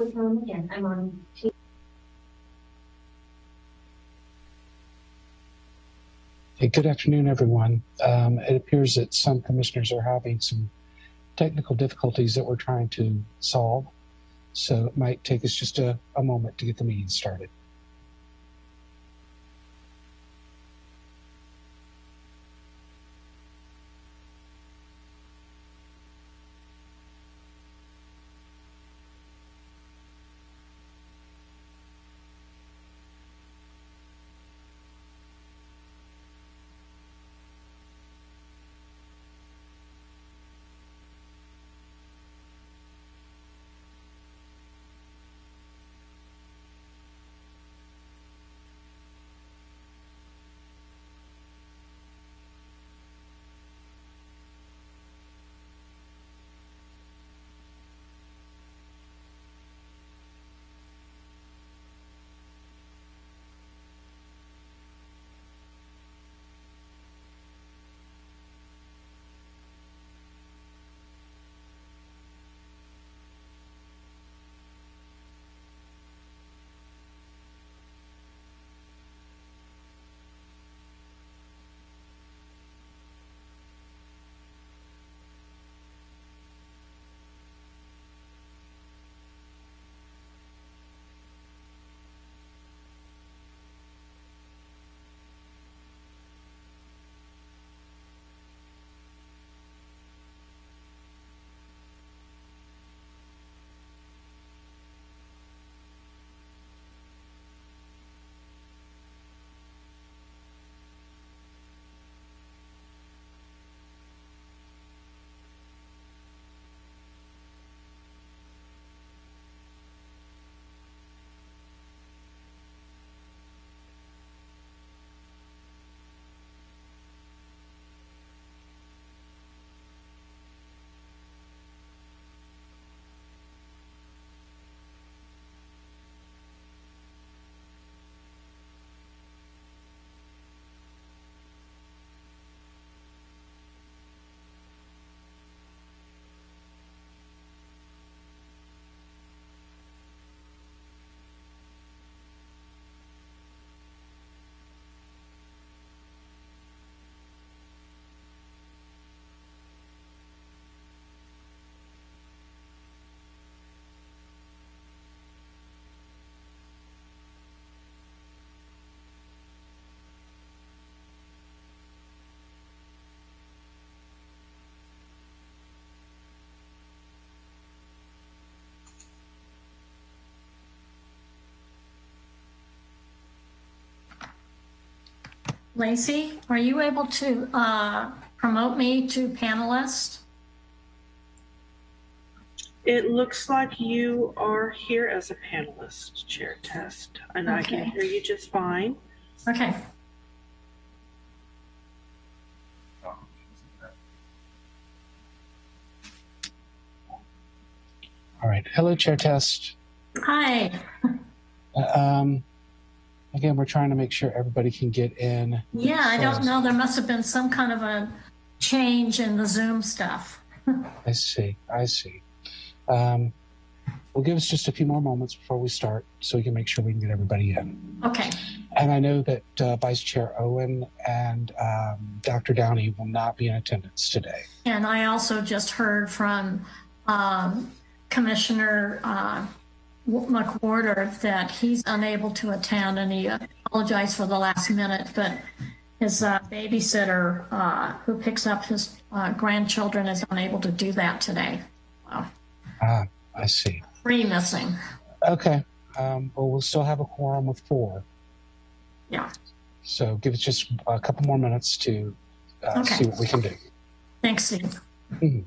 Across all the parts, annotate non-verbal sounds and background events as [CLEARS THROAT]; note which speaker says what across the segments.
Speaker 1: I'll again. I'm on.
Speaker 2: Hey, good afternoon, everyone. Um, it appears that some commissioners are having some technical difficulties that we're trying to solve. So it might take us just a, a moment to get the meeting started.
Speaker 3: Lacey, are you able to uh, promote me to panelist?
Speaker 4: It looks like you are here as a panelist, Chair Test, and I can hear you just fine.
Speaker 3: Okay.
Speaker 2: All right. Hello, Chair Test.
Speaker 3: Hi.
Speaker 2: Uh, Um, again, we're trying to make sure everybody can get in.
Speaker 3: Yeah, I don't know. There must have been some kind of a change in the Zoom stuff. [LAUGHS]
Speaker 2: I see. I see. Um, we'll give us just a few more moments before we start so we can make sure we can get everybody in.
Speaker 3: Okay.
Speaker 2: And I know that uh, Vice Chair Owen and um, Dr. Downey will not be in attendance today.
Speaker 3: And I also just heard from um, Commissioner uh, McWhorter that he's unable to attend and he apologized for the last minute, but his uh, babysitter uh, who picks up his uh, grandchildren is unable to do that today. Wow.
Speaker 2: Ah, I see.
Speaker 3: Three missing.
Speaker 2: Okay. Um, well, we'll still have a quorum of four.
Speaker 3: Yeah.
Speaker 2: So give us just a couple more minutes to uh,
Speaker 3: Okay.
Speaker 2: see what we can do.
Speaker 3: Thanks, Steve.
Speaker 2: Mhm.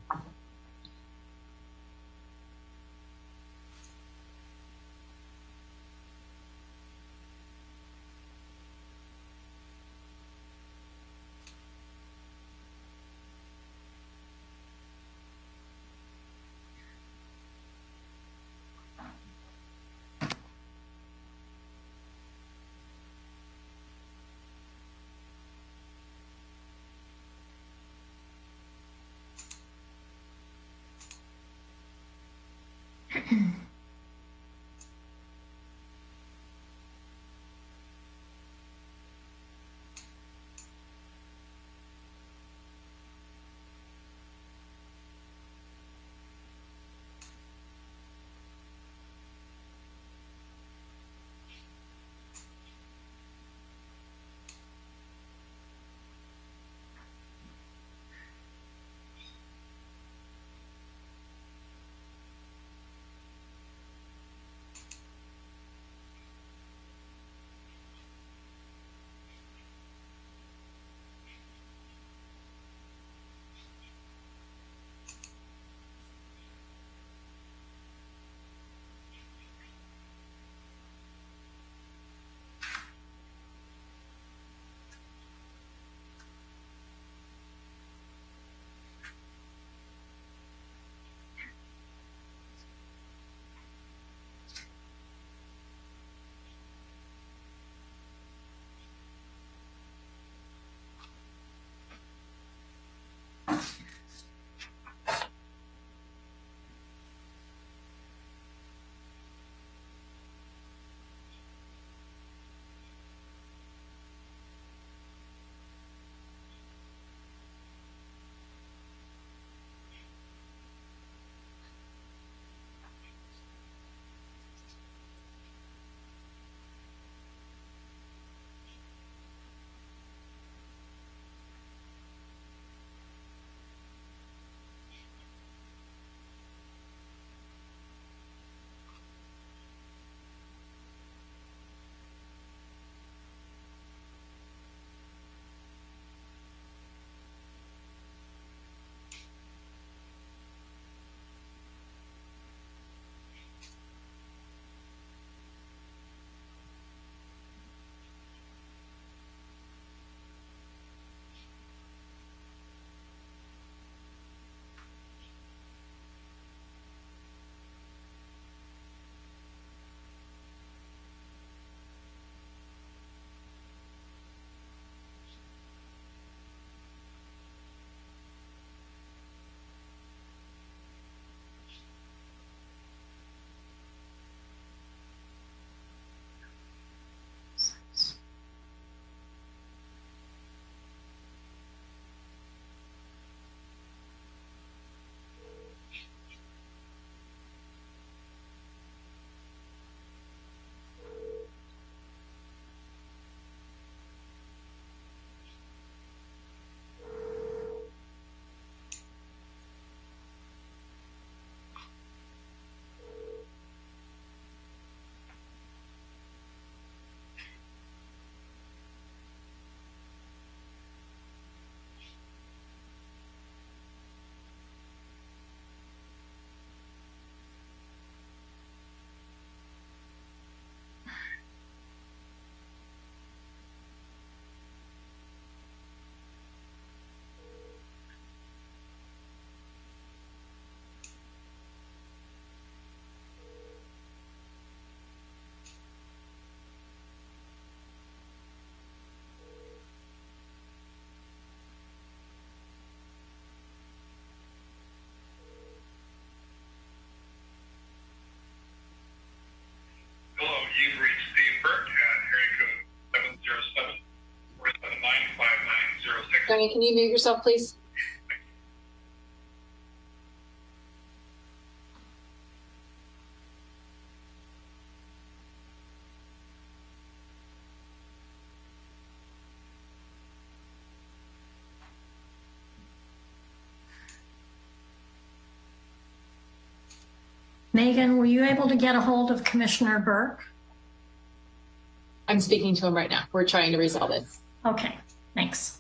Speaker 5: Can you mute yourself, please?
Speaker 3: Megan, were you able to get a hold of Commissioner Burke?
Speaker 5: I'm speaking to him right now. We're trying to resolve it.
Speaker 3: Okay, thanks.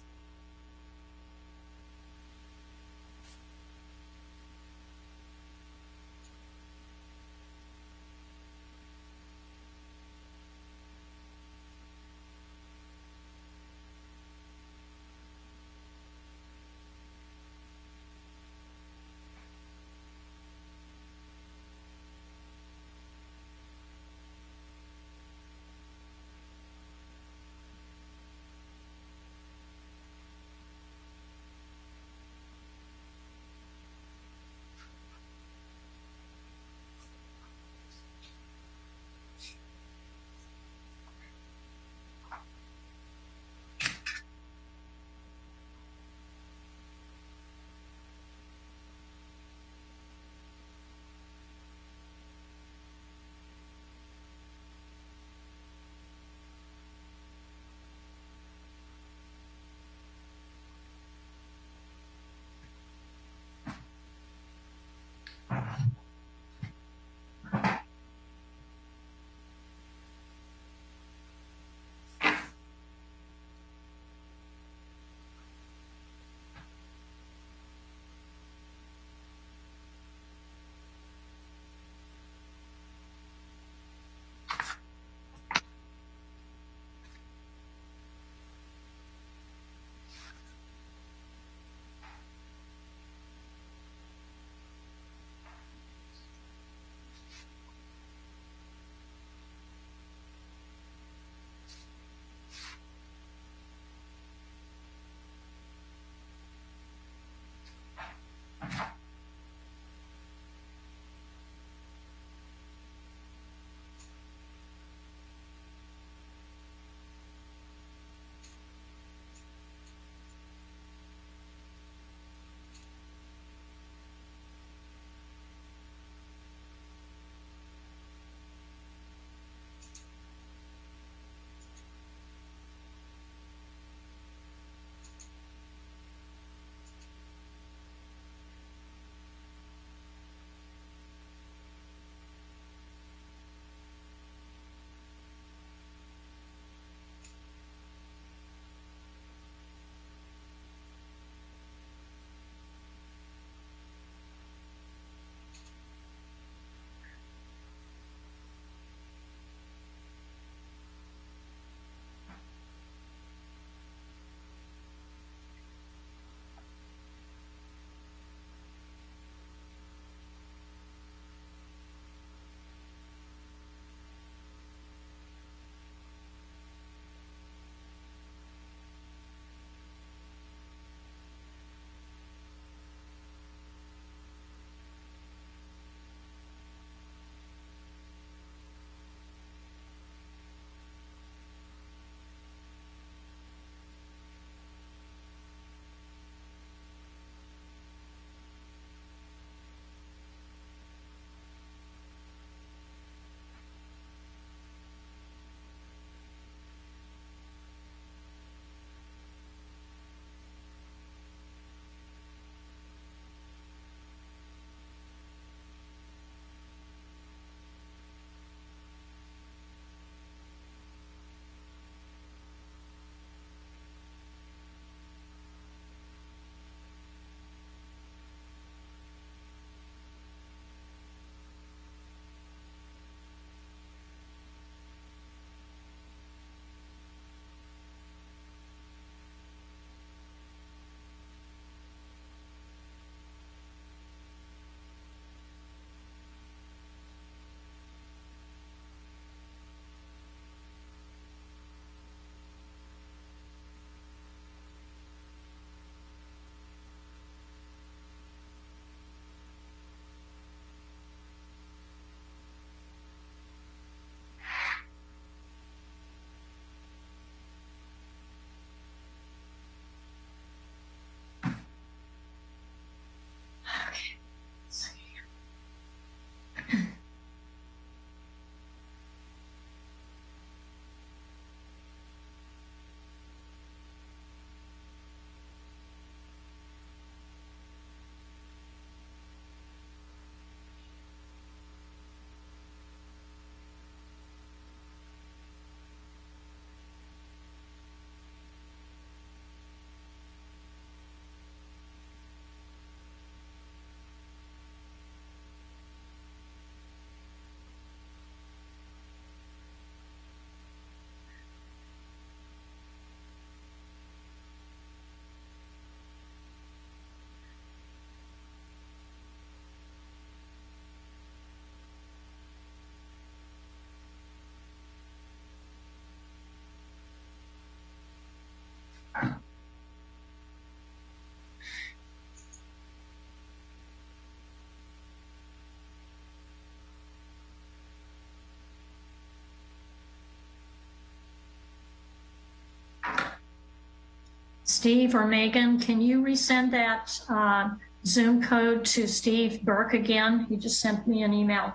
Speaker 3: Steve or Megan, can you resend that uh, Zoom code to Steve Burke again? He just sent me an email.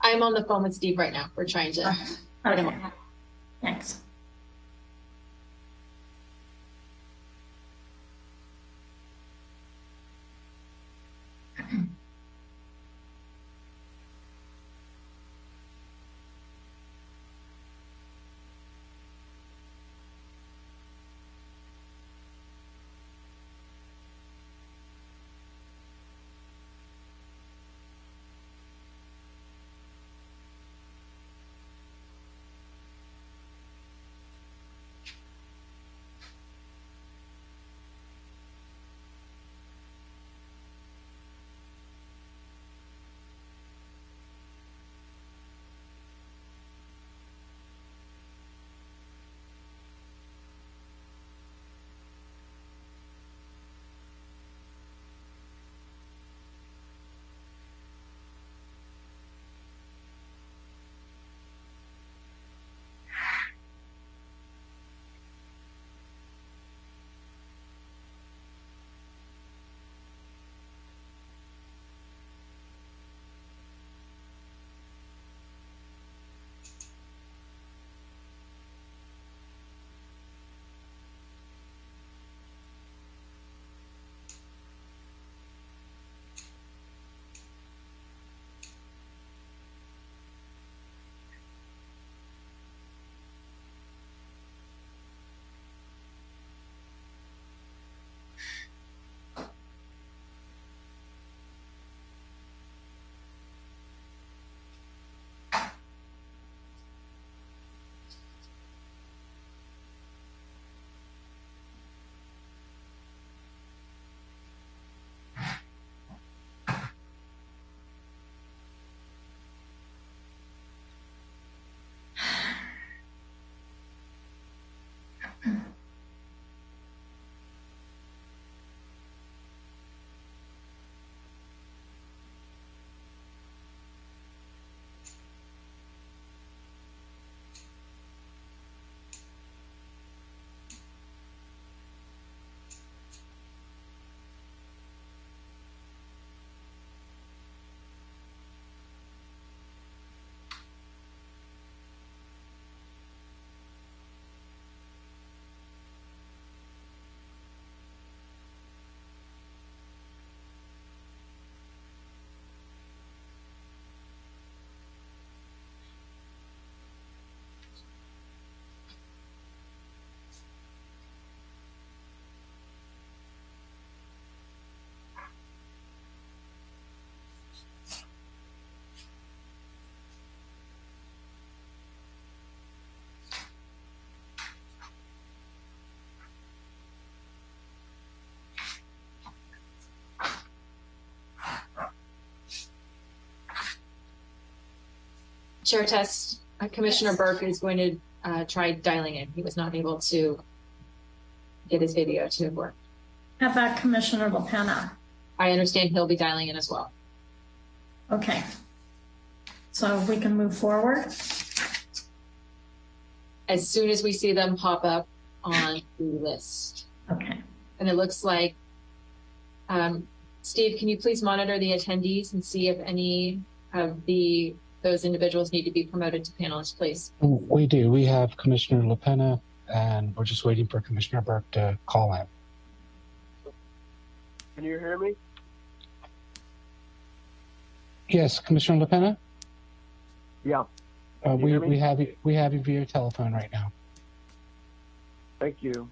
Speaker 5: I'm on the phone with Steve right now. We're trying to.
Speaker 3: Okay. Thanks.
Speaker 5: Chair test. uh, Commissioner Burke is going to uh, try dialing in. He was not able to get his video to work.
Speaker 3: How about Commissioner LaPena?
Speaker 5: I understand he'll be dialing in as well.
Speaker 3: Okay. So we can move forward?
Speaker 5: As soon as we see them pop up on the list.
Speaker 3: Okay.
Speaker 5: And it looks like, um, Steve, can you please monitor the attendees and see if any of the, those individuals need to be promoted to panelists, please?
Speaker 2: We do. We have Commissioner LaPena, and we're just waiting for Commissioner Burke to call in.
Speaker 6: Can you hear me?
Speaker 2: Yes, Commissioner LaPena?
Speaker 6: Yeah,
Speaker 2: Uh, we, we have you, we have you via telephone right now.
Speaker 6: thank you.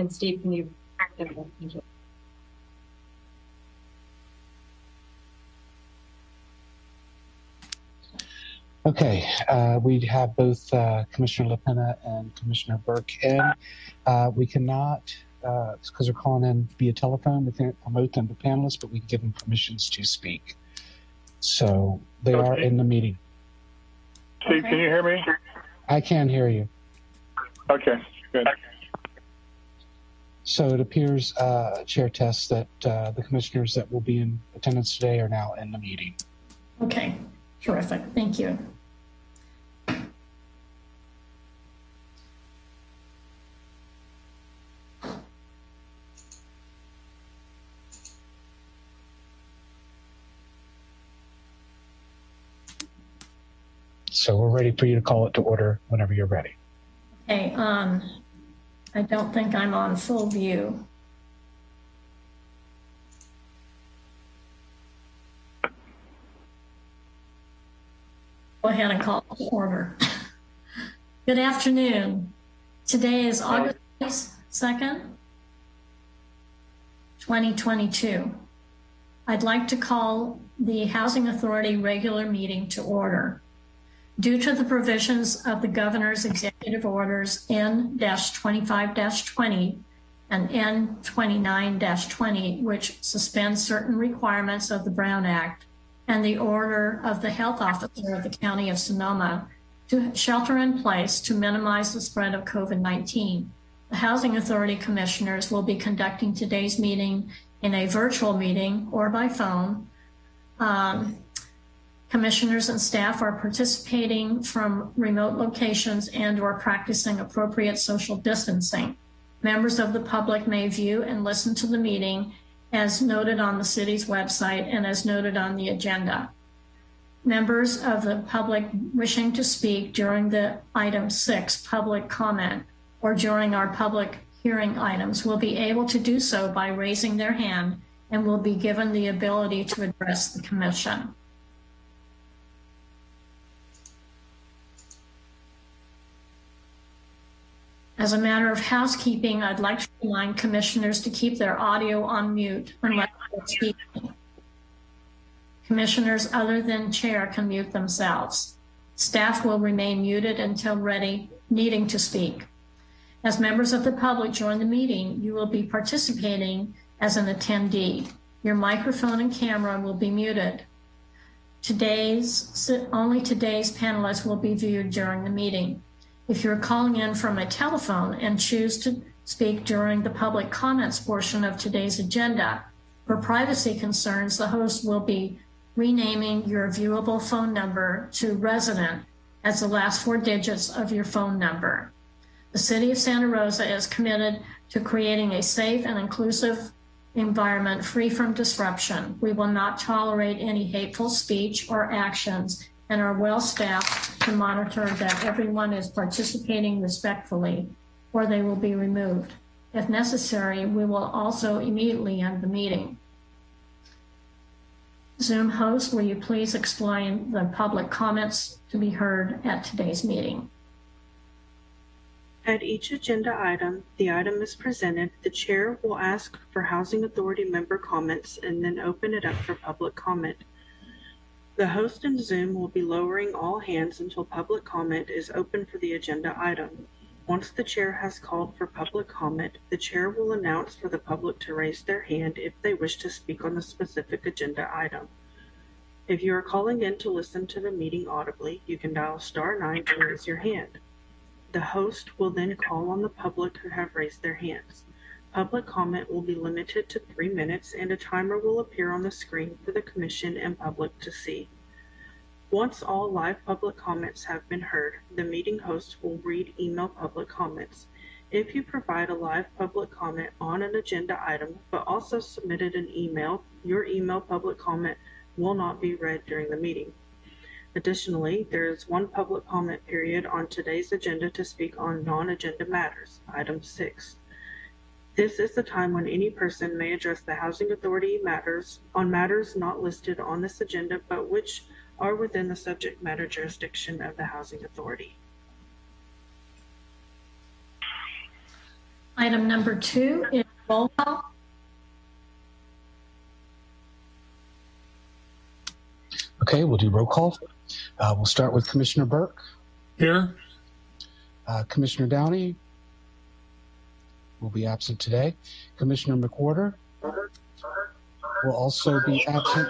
Speaker 5: Then Steve, can you?
Speaker 2: Okay, uh, we have both uh, Commissioner LaPena and Commissioner Burke in. Uh, we cannot uh, because they're calling in via telephone. We can't promote them to panelists, but we can give them permissions to speak. So they are in the meeting.
Speaker 7: Steve, can you hear me?
Speaker 2: I can hear you.
Speaker 7: Okay, good.
Speaker 2: So it appears, uh, Chair Test, that uh, the commissioners that will be in attendance today are now in the meeting.
Speaker 3: Okay, terrific. Thank you.
Speaker 2: So we're ready for you to call it to order whenever you're ready.
Speaker 3: Okay, um, I don't think I'm on full view. Go ahead and call to order. [LAUGHS] Good afternoon. Today is August 2nd, 2022. I'd like to call the Housing Authority regular meeting to order. Due to the provisions of the governor's executive orders N-25-20 and N-29-20, which suspend certain requirements of the Brown Act, and the order of the health officer of the county of Sonoma to shelter in place to minimize the spread of COVID-19. The Housing Authority Commissioners will be conducting today's meeting in a virtual meeting or by phone. Um, Commissioners and staff are participating from remote locations and or practicing appropriate social distancing. Members of the public may view and listen to the meeting as noted on the city's website and as noted on the agenda. Members of the public wishing to speak during the item six, public comment, or during our public hearing items will be able to do so by raising their hand and will be given the ability to address the commission. As a matter of housekeeping, I'd like to remind commissioners to keep their audio on mute unless they're. Commissioners other than chair can mute themselves. Staff will remain muted until ready, needing to speak. As members of the public join the meeting, you will be participating as an attendee. Your microphone and camera will be muted. Today's, only today's panelists will be viewed during the meeting. If you're calling in from a telephone and choose to speak during the public comments portion of today's agenda, for privacy concerns, the host will be renaming your viewable phone number to resident as the last four digits of your phone number. The City of Santa Rosa is committed to creating a safe and inclusive environment free from disruption. We will not tolerate any hateful speech or actions and are well staffed to monitor that everyone is participating respectfully or they will be removed. If necessary, we will also immediately end the meeting. Zoom host, will you please explain the public comments to be heard at today's meeting?
Speaker 4: At each agenda item, the item is presented, the chair will ask for Housing Authority member comments and then open it up for public comment. The host in Zoom will be lowering all hands until public comment is open for the agenda item. Once the chair has called for public comment, the chair will announce for the public to raise their hand if they wish to speak on the specific agenda item. If you are calling in to listen to the meeting audibly, you can dial star nine to raise your hand. The host will then call on the public who have raised their hands. Public comment will be limited to three minutes and a timer will appear on the screen for the commission and public to see. Once all live public comments have been heard, the meeting host will read email public comments. If you provide a live public comment on an agenda item but also submitted an email, your email public comment will not be read during the meeting. Additionally, there is one public comment period on today's agenda to speak on non-agenda matters, item six. This is the time when any person may address the Housing Authority matters on matters not listed on this agenda but which are within the subject matter jurisdiction of the Housing Authority.
Speaker 3: Item number two is roll call.
Speaker 2: Okay, we'll do roll call. Uh, we'll start with Commissioner Burke,
Speaker 7: Here?
Speaker 2: uh, Commissioner Downey, will be absent today. Commissioner McWhorter will also be absent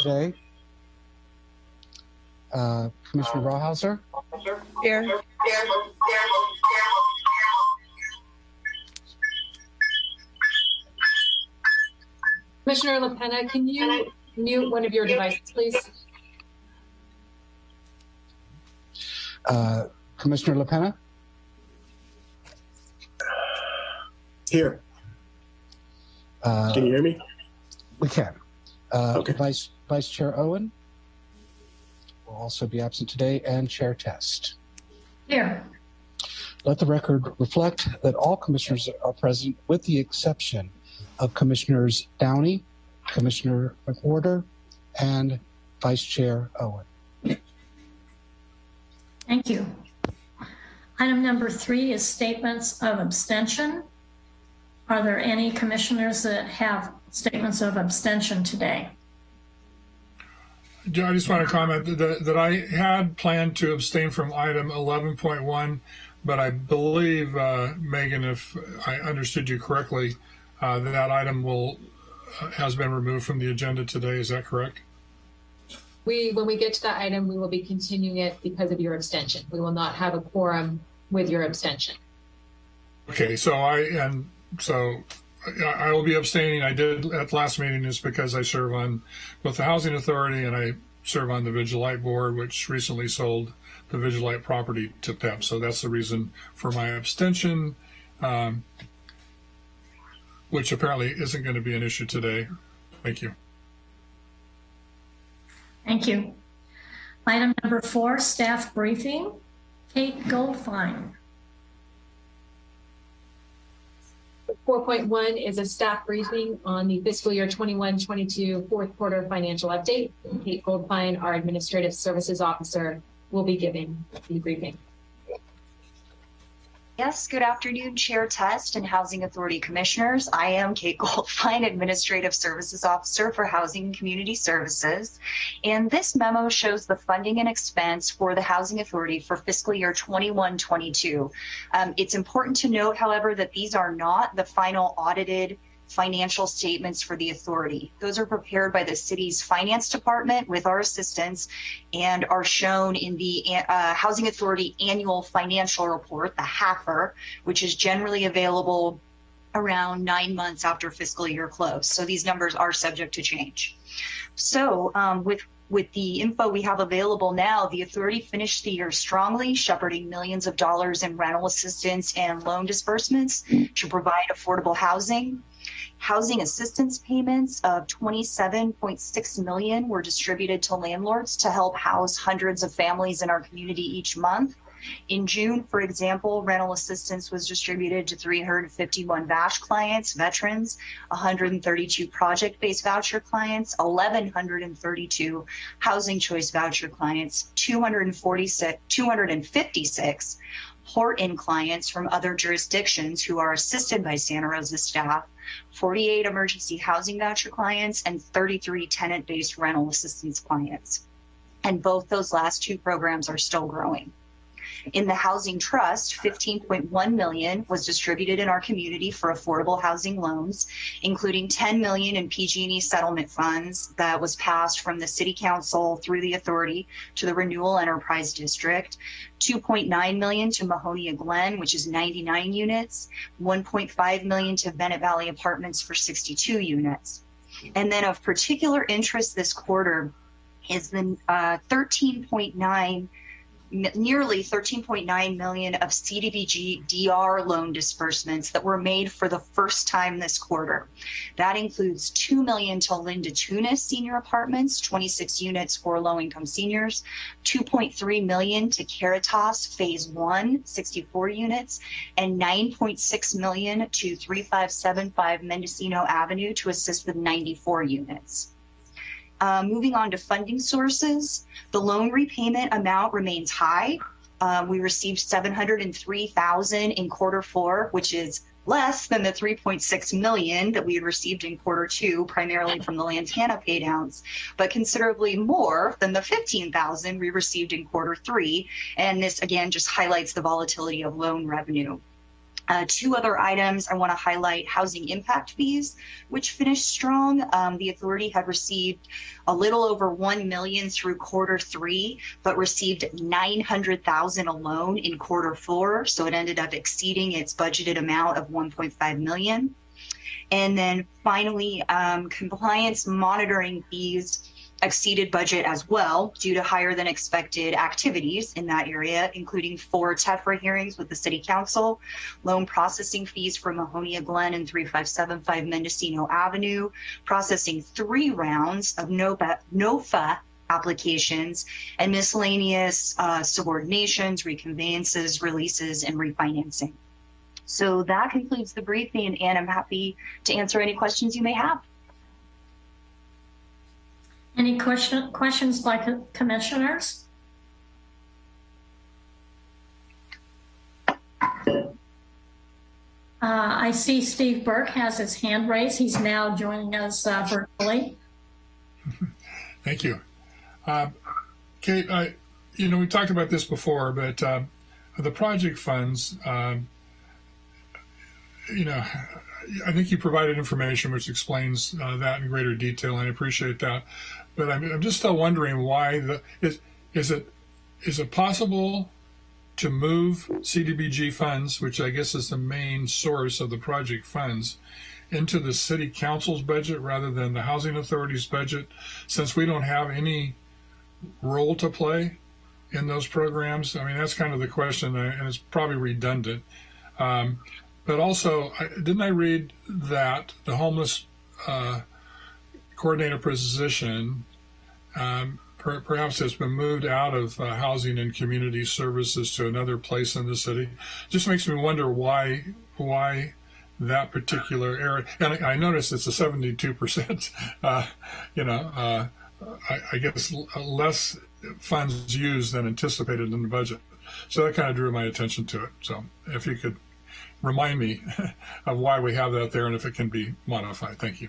Speaker 2: today. Uh, Commissioner Rawhauser,
Speaker 8: Here.
Speaker 5: Commissioner LaPena, can you mute one of your devices, please?
Speaker 2: uh, Commissioner LaPena,
Speaker 9: Here.
Speaker 2: uh,
Speaker 9: Can you hear me?
Speaker 2: we can. Uh,
Speaker 9: Okay.
Speaker 2: Vice Vice Chair Owen will also be absent today, and Chair Test.
Speaker 3: Here.
Speaker 2: Let the record reflect that all commissioners are present, with the exception of Commissioners Downey, Commissioner McWhorter, and Vice Chair Owen.
Speaker 3: Thank you. Item number three is statements of abstention. Are there any commissioners that have statements of abstention today?
Speaker 10: Yeah, I just want to comment that, that I had planned to abstain from item 11.1, but I believe, uh, Megan, if I understood you correctly, uh, that item will, uh, has been removed from the agenda today. Is that correct?
Speaker 5: We, when we get to that item, we will be continuing it because of your abstention. We will not have a quorum with your abstention.
Speaker 10: Okay, so I, and so I, I will be abstaining. I did at last meeting is because I serve on both the Housing Authority and I serve on the Vigil Light Board, which recently sold the Vigil Light property to PEP. So that's the reason for my abstention, um, which apparently isn't going to be an issue today. Thank you.
Speaker 3: Thank you. Item number four, staff briefing. Kate Goldfein.
Speaker 5: 4.1 is a staff briefing on the fiscal year 21-22 fourth quarter financial update. Kate Goldfein, our Administrative Services Officer, will be giving the briefing.
Speaker 8: Yes, good afternoon, Chair Test and Housing Authority Commissioners. I am Kate [LAUGHS] Goldfine, Administrative Services Officer for Housing and Community Services. And this memo shows the funding and expense for the Housing Authority for fiscal year 21-22. Um, it's important to note, however, that these are not the final audited financial statements for the authority. Those are prepared by the city's finance department with our assistance and are shown in the uh, Housing Authority annual financial report, the HAFR, which is generally available around nine months after fiscal year close. So these numbers are subject to change. So um, with with the info we have available now, the authority finished the year strongly, shepherding millions of dollars in rental assistance and loan disbursements to provide affordable housing. Housing assistance payments of 27.6 million were distributed to landlords to help house hundreds of families in our community each month. In June, for example, rental assistance was distributed to 351 VASH clients, veterans, 132 project-based voucher clients, 1,132 housing choice voucher clients, 246, 256 port-in clients from other jurisdictions who are assisted by Santa Rosa staff, 48 emergency housing voucher clients, and 33 tenant-based rental assistance clients. And both those last two programs are still growing. In the Housing Trust, 15.1 million was distributed in our community for affordable housing loans, including 10 million in PG&E settlement funds that was passed from the City Council through the authority to the Renewal Enterprise District, 2.9 million to Mahonia Glen, which is 99 units, 1.5 million to Bennett Valley Apartments for 62 units. And then of particular interest this quarter is the uh, 13.9 nearly 13.9 million of CDBG DR loan disbursements that were made for the first time this quarter. That includes 2 million to Linda Tunis Senior Apartments, 26 units for low-income seniors, 2.3 million to Caritas Phase 1, 64 units, and 9.6 million to 3575 Mendocino Avenue to assist with 94 units. Uh, moving on to funding sources, the loan repayment amount remains high. Uh, we received 703,000 in quarter four, which is less than the 3.6 million that we had received in quarter two, primarily from the Lantana paydowns, but considerably more than the 15,000 we received in quarter three. And this again just highlights the volatility of loan revenue. Uh, two other items I want to highlight housing impact fees, which finished strong. Um, the authority had received a little over 1 million through quarter three, but received 900,000 alone in quarter four. So it ended up exceeding its budgeted amount of 1.5 million. And then finally, um, compliance monitoring fees exceeded budget as well due to higher than expected activities in that area, including four TEFRA hearings with the city council, loan processing fees for Mahonia Glen and 3575 Mendocino Avenue, processing three rounds of NOPA, NOFA applications and miscellaneous uh, subordinations, reconveyances, releases, and refinancing. So that concludes the briefing, and I'm happy to answer any questions you may have.
Speaker 3: Any question, questions by commissioners? Uh, I see Steve Burke has his hand raised. He's now joining us uh, virtually. [LAUGHS]
Speaker 10: Thank you. Uh, Kate, I, you know, we talked about this before, but um, the project funds, um, you know, I think you provided information which explains uh, that in greater detail, and I appreciate that. But I'm, I'm just still wondering why the is is it is it possible to move CDBG funds, which I guess is the main source of the project funds, into the city council's budget rather than the housing authority's budget, since we don't have any role to play in those programs? I mean, that's kind of the question, and it's probably redundant. Um, but also, didn't I read that the homeless uh, coordinator position um, per, perhaps has been moved out of uh, housing and community services to another place in the city? Just makes me wonder why why that particular area. And I, noticed it's a 72 percent. [LAUGHS] Uh, you know, uh, I, I guess less funds used than anticipated in the budget. So that kind of drew my attention to it. So if you could remind me [LAUGHS] of why we have that there and if it can be modified. Thank you.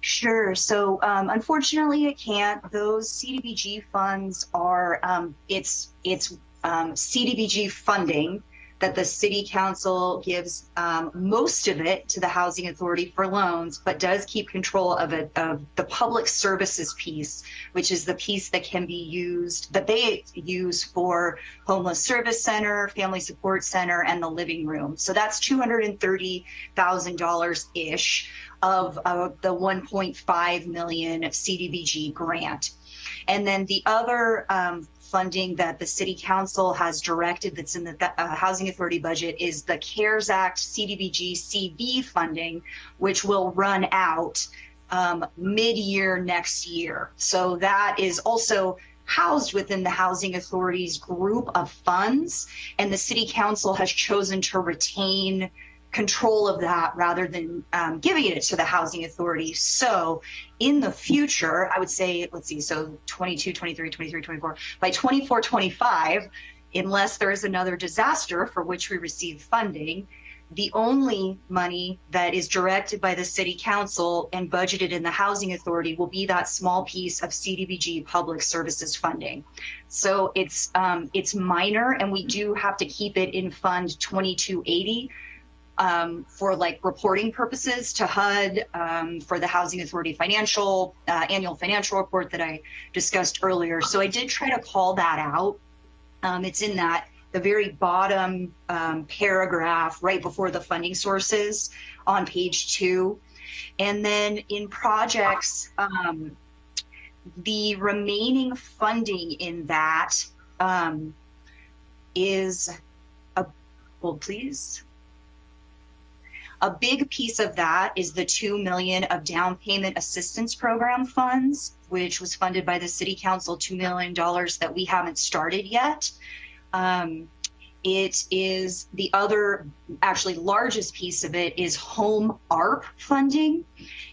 Speaker 8: Sure. So um, unfortunately, it can't. Those CDBG funds are um, it's it's um, CDBG funding that the city council gives um, most of it to the housing authority for loans, but does keep control of it of the public services piece, which is the piece that can be used that they use for homeless service center, family support center, and the living room. So that's two hundred and thirty thousand dollars ish of uh, the 1.5 million CDBG grant. And then the other um, funding that the city council has directed that's in the uh, housing authority budget is the CARES Act CDBG CV funding, which will run out um, mid-year next year. So that is also housed within the housing authority's group of funds and the city council has chosen to retain control of that rather than um, giving it to the housing authority. So in the future, I would say, let's see, so 22, 23, 23, 24, by 24, 25, unless there is another disaster for which we receive funding, the only money that is directed by the city council and budgeted in the housing authority will be that small piece of CDBG public services funding. So it's um, it's minor and we do have to keep it in fund 2280 um, for like reporting purposes to HUD um, for the Housing Authority financial uh, annual financial report that I discussed earlier. So I did try to call that out. Um, it's in that the very bottom um, paragraph right before the funding sources on page two. And then in projects, um, the remaining funding in that um, is a, hold please. A big piece of that is the 2 million of down payment assistance program funds, which was funded by the city council, $2 million that we haven't started yet. Um, it is the other actually largest piece of it is home ARP funding.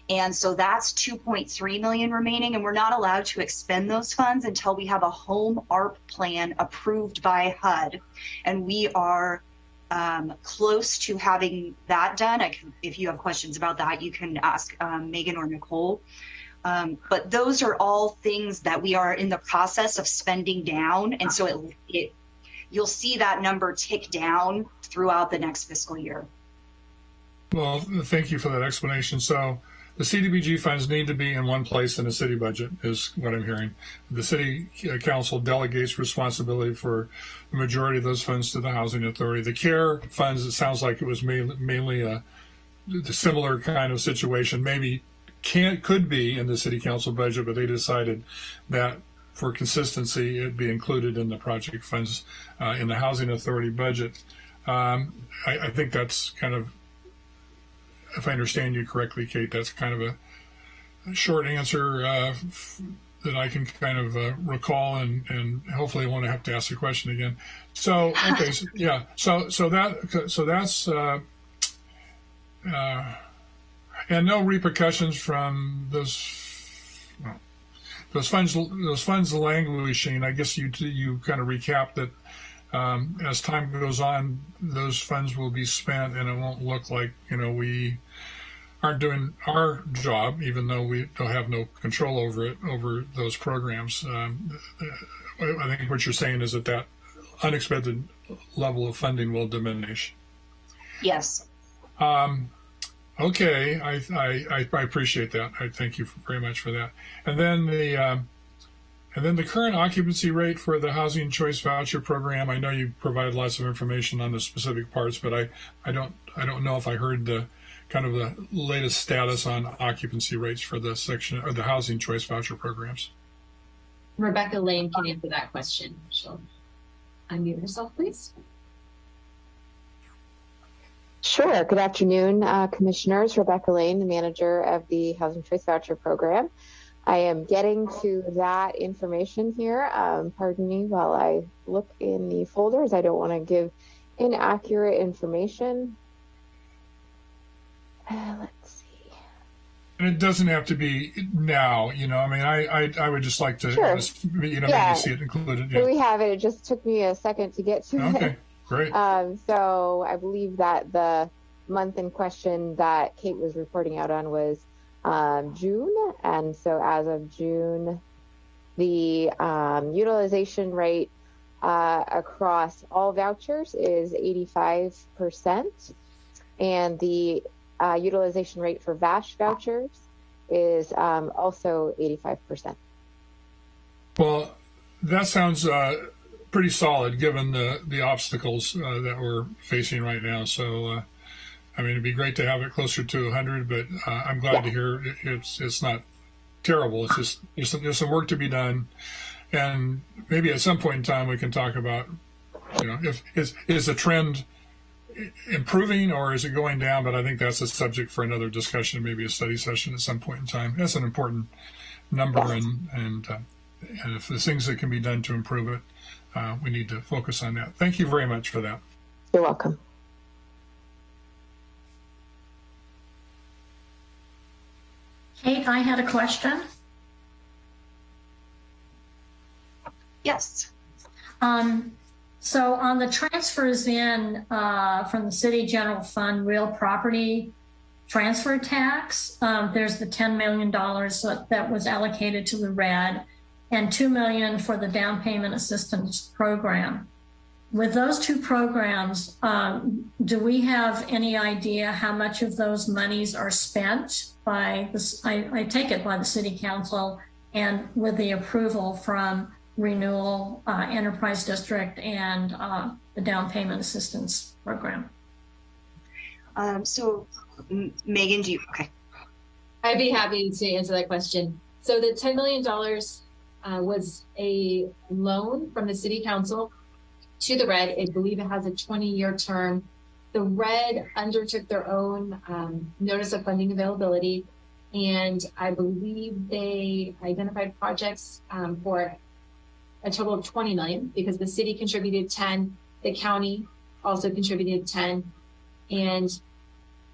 Speaker 8: And so that's 2.3 million remaining and we're not allowed to expend those funds until we have a home ARP plan approved by HUD. And we are um, close to having that done. Can, if you have questions about that, you can ask um, Megan or Nicole. Um, but those are all things that we are in the process of spending down, and so it, it you'll see that number tick down throughout the next fiscal year.
Speaker 10: Well, thank you for that explanation. So the CDBG funds need to be in one place in the city budget, is what I'm hearing. The city uh, council delegates responsibility for the majority of those funds to the housing authority. The care funds, it sounds like it was mainly, a, similar kind of situation. Maybe can could be in the city council budget, but they decided that for consistency, it'd be included in the project funds uh, in the housing authority budget. Um, I, I think that's kind of if I understand you correctly, Kate, that's kind of a, a short answer uh, f- that I can kind of uh, recall, and and hopefully I won't have to ask the question again. So okay, so, [LAUGHS] yeah, so so that so that's uh, uh, and no repercussions from those. Well, those funds, those funds languishing. I guess you you kind of recap that um, as time goes on, those funds will be spent, and it won't look like you know we aren't doing our job, even though we don't have no control over it over those programs. Um, I think what you're saying is that that unexpected level of funding will diminish.
Speaker 8: Yes.
Speaker 10: Um, okay, I, I I appreciate that. I thank you very much for that. And then the um, and then the current occupancy rate for the housing choice voucher program. I know you provide lots of information on the specific parts, but I, I don't I don't know if I heard the kind of the latest status on occupancy rates for the section or the housing choice voucher programs.
Speaker 5: Rebecca Lane can answer that question. She'll unmute herself, please.
Speaker 11: Sure. Good afternoon, uh, Commissioners. Rebecca Lane, the manager of the Housing Choice Voucher Program. I am getting to that information here. Um, pardon me while I look in the folders. I don't want to give inaccurate information. Uh, let's see.
Speaker 10: And it doesn't have to be now, you know. I mean, I I, I would just like to,
Speaker 11: Sure.
Speaker 10: just, you know,
Speaker 11: Yeah.
Speaker 10: maybe see it included.
Speaker 11: Here
Speaker 10: Yeah.
Speaker 11: we have it. It just took me a second to get to it.
Speaker 10: Okay, great.
Speaker 11: Um, so I believe that the month in question that Kate was reporting out on was um, June. And so as of June, the um, utilization rate uh, across all vouchers is 85%. And the uh, utilization rate for VASH vouchers is um, also 85%.
Speaker 10: Well, that sounds uh, pretty solid given the the obstacles uh, that we're facing right now. So, uh, I mean, it'd be great to have it closer to 100, but uh, I'm glad to hear it- it's it's not terrible. It's just there's some, there's some work to be done, and maybe at some point in time we can talk about, you know, if is is the trend improving or is it going down? But I think that's a subject for another discussion, maybe a study session at some point in time. That's an important number, and and uh, and if there's things that can be done to improve it, uh, we need to focus on that. Thank you very much for that.
Speaker 11: You're welcome.
Speaker 3: Kate, I had a question.
Speaker 8: Yes.
Speaker 3: Um, so on the transfers in uh, from the city general fund real property transfer tax, um, there's the $10 million that, that was allocated to the RED and 2 million for the down payment assistance program. With those two programs, um, do we have any idea how much of those monies are spent by this? I, I take it by the city council and with the approval from renewal uh, enterprise district and uh, the down payment assistance program.
Speaker 8: Um, so, M- Megan, do you? Okay.
Speaker 5: I'd be happy to answer that question. So the $10 million uh, was a loan from the city council to the RED. I believe it has a 20 year term. The RED undertook their own um, notice of funding availability. And I believe they identified projects um, for a total of 20 million because the city contributed 10, the county also contributed 10. And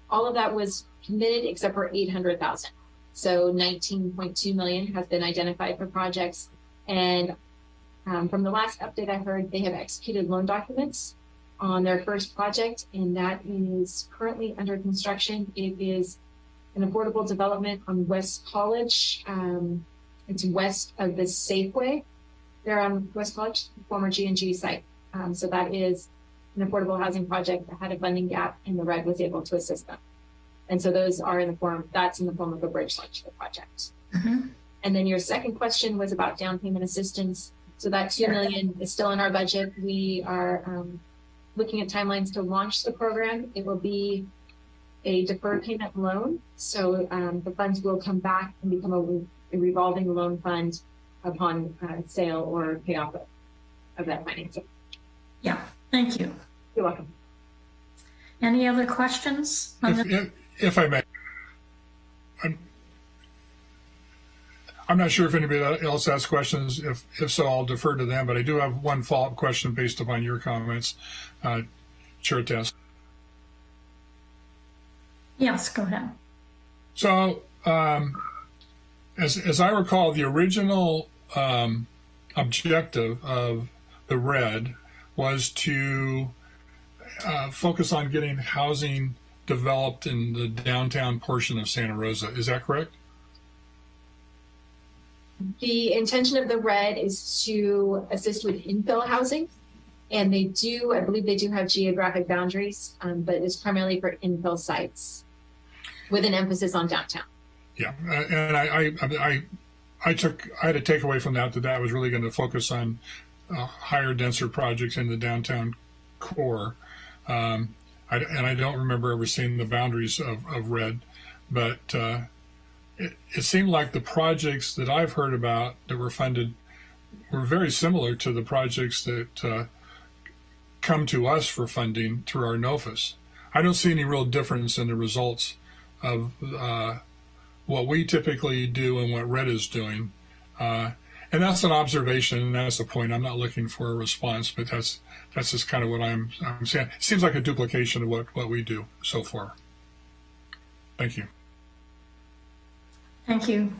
Speaker 5: all of that was committed except for 800,000. So 19.2 million has been identified for projects. And um, from the last update I heard, they have executed loan documents on their first project, and that is currently under construction. It is an affordable development on West College. Um, it's west of the Safeway. They're on West College, former G&G site. Um, so that is an affordable housing project that had a funding gap and the RED was able to assist them. And so those are in the form, that's in the form of a bridge loan to the project.
Speaker 3: Mhm.
Speaker 5: And then your second question was about down payment assistance. So that two million is still in our budget. We are um, looking at timelines to launch the program. It will be a deferred payment loan. So um, the funds will come back and become a, a revolving loan fund upon uh, sale or payoff of, of that financing.
Speaker 3: Yeah, thank you.
Speaker 5: You're welcome.
Speaker 3: Any other questions? on
Speaker 10: If,
Speaker 3: the-
Speaker 10: if, if I may, I'm, I'm not sure if anybody else has questions. If, if so, I'll defer to them, but I do have one follow-up question based upon your comments. Uh, Chair Test.
Speaker 3: Yes, go ahead.
Speaker 10: So, um, as, as I recall, the original um, objective of the RED was to uh, focus on getting housing developed in the downtown portion of Santa Rosa. Is that correct?
Speaker 5: The intention of the RED is to assist with infill housing. And they do, I believe they do have geographic boundaries, um, but it's primarily for infill sites with an emphasis on downtown.
Speaker 10: Yeah, uh, and I, I, I, I took, I had a takeaway from that that that was really going to focus on uh, higher, denser projects in the downtown core. Um, I, and I don't remember ever seeing the boundaries of, of RED, but uh, it, it seemed like the projects that I've heard about that were funded were very similar to the projects that uh, come to us for funding through our NOFAS. I don't see any real difference in the results of uh, what we typically do and what RED is doing. Uh, and that's an observation, and that's the point. I'm not looking for a response, but that's that's just kind of what I'm, I'm saying. It seems like a duplication of what, what we do so far. Thank you.
Speaker 3: Thank you.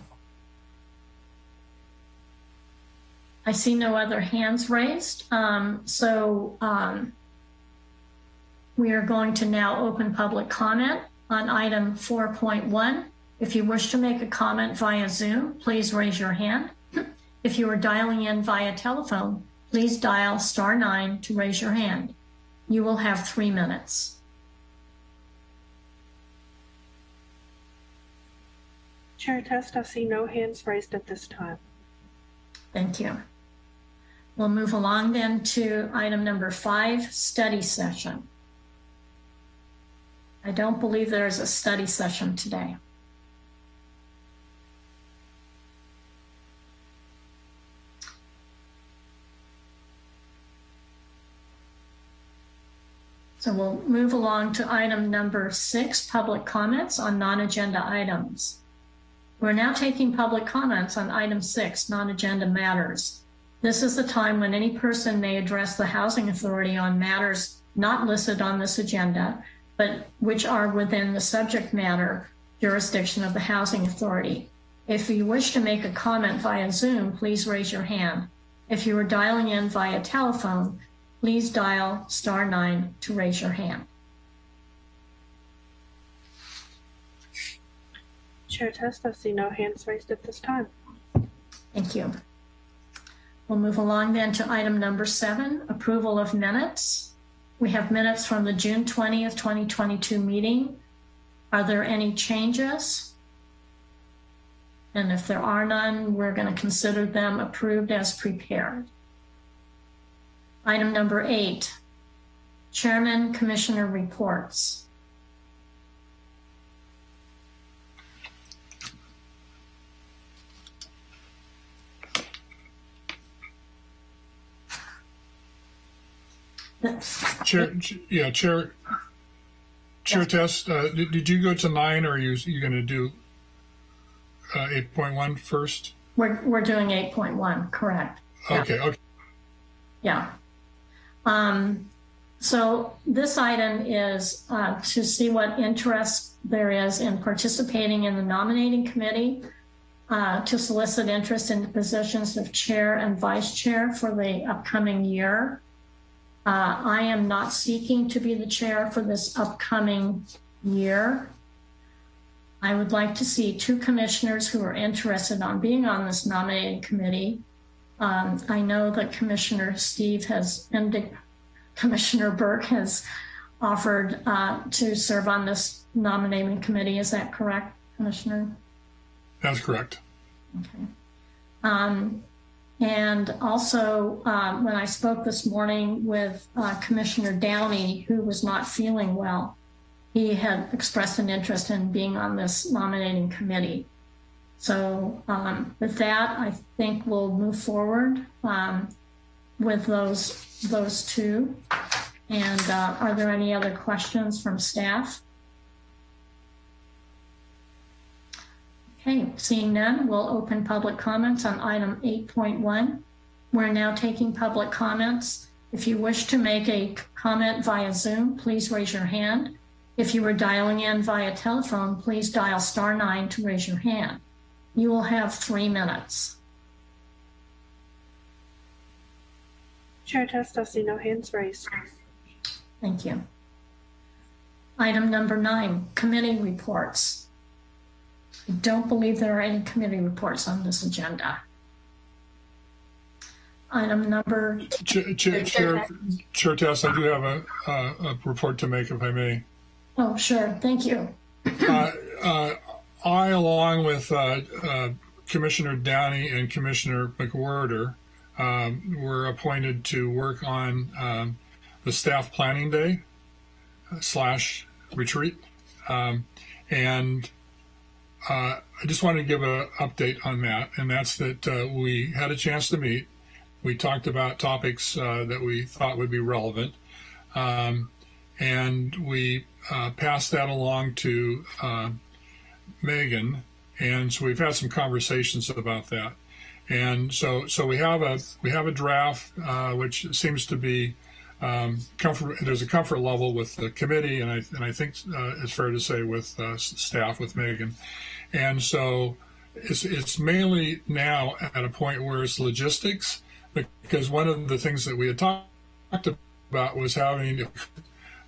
Speaker 3: I see no other hands raised. Um, so um, we are going to now open public comment on item 4.1. If you wish to make a comment via Zoom, please raise your hand. If you are dialing in via telephone, please dial star nine to raise your hand. You will have three minutes.
Speaker 4: Chair Test, I see no hands raised at this time.
Speaker 3: Thank you. We'll move along then to item number five, study session. I don't believe there's a study session today. So we'll move along to item number six, public comments on non-agenda items. We're now taking public comments on item six, non-agenda matters. This is the time when any person may address the Housing Authority on matters not listed on this agenda, but which are within the subject matter jurisdiction of the Housing Authority. If you wish to make a comment via Zoom, please raise your hand. If you are dialing in via telephone, please dial star nine to raise your hand.
Speaker 4: Chair Test, I see no hands raised at this time.
Speaker 3: Thank you. We'll move along then to item number seven, approval of minutes. We have minutes from the June 20th, 2022 meeting. Are there any changes? And if there are none, we're going to consider them approved as prepared. Item number eight, Chairman Commissioner reports.
Speaker 10: Chair, ch- yeah, Chair, Chair Test, uh, did, did you go to nine or are you, you going to do uh, 8.1 first?
Speaker 3: We're, we're doing 8.1, correct? Yeah.
Speaker 10: Okay, okay.
Speaker 3: Yeah. Um, so this item is uh, to see what interest there is in participating in the nominating committee, uh, to solicit interest in the positions of chair and vice chair for the upcoming year. Uh, I am not seeking to be the chair for this upcoming year. I would like to see two commissioners who are interested on being on this nominating committee. Um, I know that Commissioner Steve has indi- Commissioner Burke has offered uh, to serve on this nominating committee. Is that correct, Commissioner?
Speaker 10: That's correct.
Speaker 3: Okay. Um, and also, um, when I spoke this morning with uh, Commissioner Downey, who was not feeling well, he had expressed an interest in being on this nominating committee. So um, with that, I think we'll move forward um, with those those two. And uh, are there any other questions from staff? Okay, seeing none, we'll open public comments on item 8.1. We're now taking public comments. If you wish to make a comment via Zoom, please raise your hand. If you are dialing in via telephone, please dial star nine to raise your hand. You will have three minutes.
Speaker 4: Chair Test, I see no hands raised.
Speaker 3: Thank you. Item number nine, committee reports. I don't believe there are any committee reports on this agenda. Item number,
Speaker 10: Chair, Chair, Chair, Chair Tess, I do have a, a, a report to make, if I may.
Speaker 3: oh, sure, thank you.
Speaker 10: Uh, uh, I, along with uh, uh, Commissioner Downey and Commissioner McWhorter, um, were appointed to work on um, the staff planning day uh, slash retreat. Um, and uh, I just wanted to give an update on that, and that's that uh, we had a chance to meet. We talked about topics uh, that we thought would be relevant, um, and we uh, passed that along to uh, Megan, and so we've had some conversations about that. And so, so we have a we have a draft uh, which seems to be um, comfort. There's a comfort level with the committee, and I and I think it's fair to say with staff with Megan. And so it's, it's mainly now at a point where it's logistics, because one of the things that we had talked about was having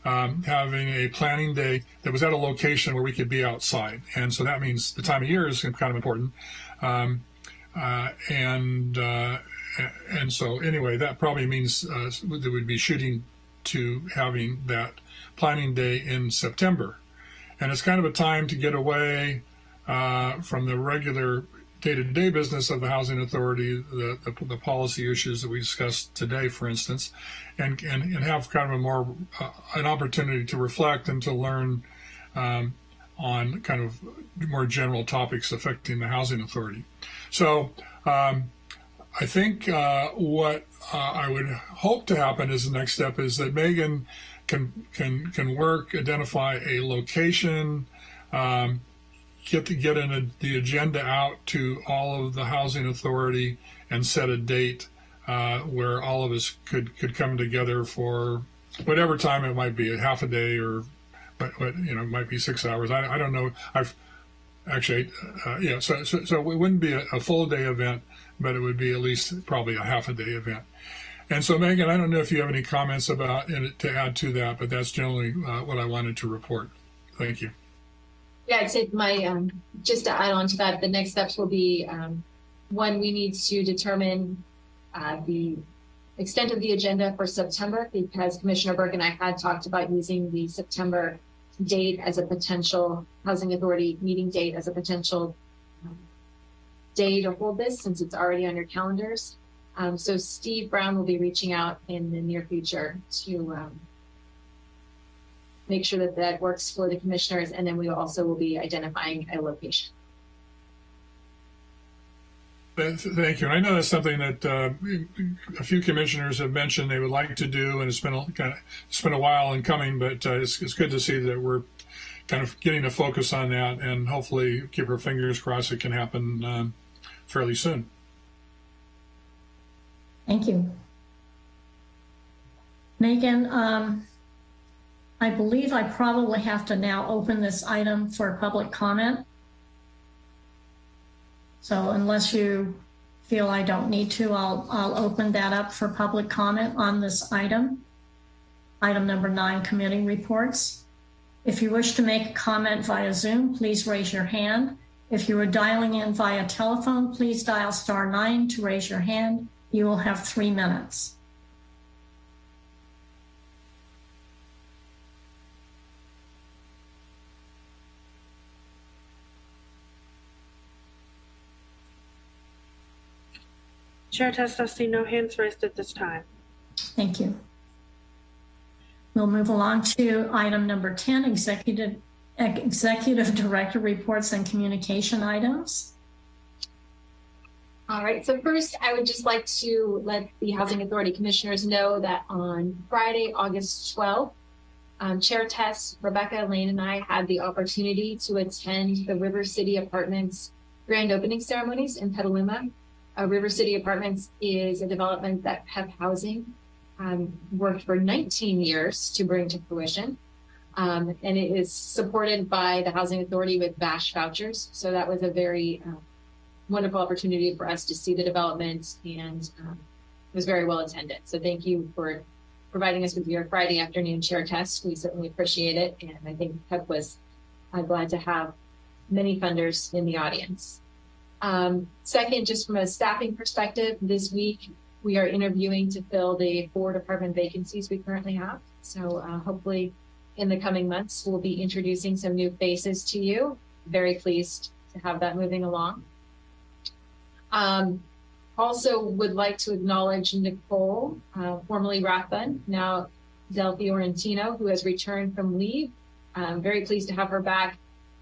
Speaker 10: um, having a planning day that was at a location where we could be outside. And so that means the time of year is kind of important. Um, uh, and uh, and so anyway, that probably means uh, that we'd be shooting to having that planning day in September. And it's kind of a time to get away, uh, from the regular day-to-day business of the housing authority, the, the, the, policy issues that we discussed today, for instance, and, and, and have kind of a more, uh, an opportunity to reflect and to learn um, on kind of more general topics affecting the housing authority. So um, I think uh, what uh, I would hope to happen as the next step is that Megan can can can work, identify a location, um, get to get a, the agenda out to all of the housing authority and set a date uh, where all of us could could come together for whatever time it might be, a half a day or but, but you know it might be six hours. I, I don't know. I've actually uh, yeah. So, so so it wouldn't be a, a full day event, but it would be at least probably a half a day event. And so, Megan, I don't know if you have any comments about to add to that, but that's generally uh, what I wanted to report. Thank you.
Speaker 5: Yeah, I'd say my, um, just to add on to that, the next steps will be, um, one, we need to determine uh, the extent of the agenda for September because Commissioner Burke and I had talked about using the September date as a potential Housing Authority meeting date as a potential um, day to hold this since it's already on your calendars. Um, so Steve Brown will be reaching out in the near future to um, make sure that that works for the commissioners, and then we also will be identifying a location.
Speaker 10: Thank you. I know that's something that uh, a few commissioners have mentioned they would like to do, and it's been a, kind of it's been a while in coming, but uh, it's, it's good to see that we're kind of getting a focus on that, and hopefully keep our fingers crossed it can happen um, fairly soon.
Speaker 3: Thank you. Megan, um, I believe I probably have to now open this item for public comment. So unless you feel I don't need to, I'll, I'll open that up for public comment on this item. Item number nine, committee reports. If you wish to make a comment via Zoom, please raise your hand. If you are dialing in via telephone, please dial star nine to raise your hand. You will have three minutes.
Speaker 4: Chair Test, I see no hands raised at this time.
Speaker 3: Thank you. We'll move along to item number 10, executive, executive director reports and communication items.
Speaker 5: All right, so first I would just like to let the Housing Authority Commissioners know that on Friday, August 12th, um, Chair Tess, Rebecca, Lane, and I had the opportunity to attend the River City Apartments grand opening ceremonies in Petaluma. Uh, River City Apartments is a development that PEP Housing um, worked for 19 years to bring to fruition. Um, and it is supported by the Housing Authority with VASH vouchers. So that was a very uh, wonderful opportunity for us to see the development and um, it was very well attended. So thank you for providing us with your Friday afternoon chair test. We certainly appreciate it. And I think PEP was uh, glad to have many funders in the audience. Um, second, just from a staffing perspective, this week we are interviewing to fill the four department vacancies we currently have. So uh, hopefully in the coming months, we'll be introducing some new faces to you. Very pleased to have that moving along. Um, also would like to acknowledge Nicole, uh, formerly Rathbun, now Del Fiorentino, who has returned from leave. I'm very pleased to have her back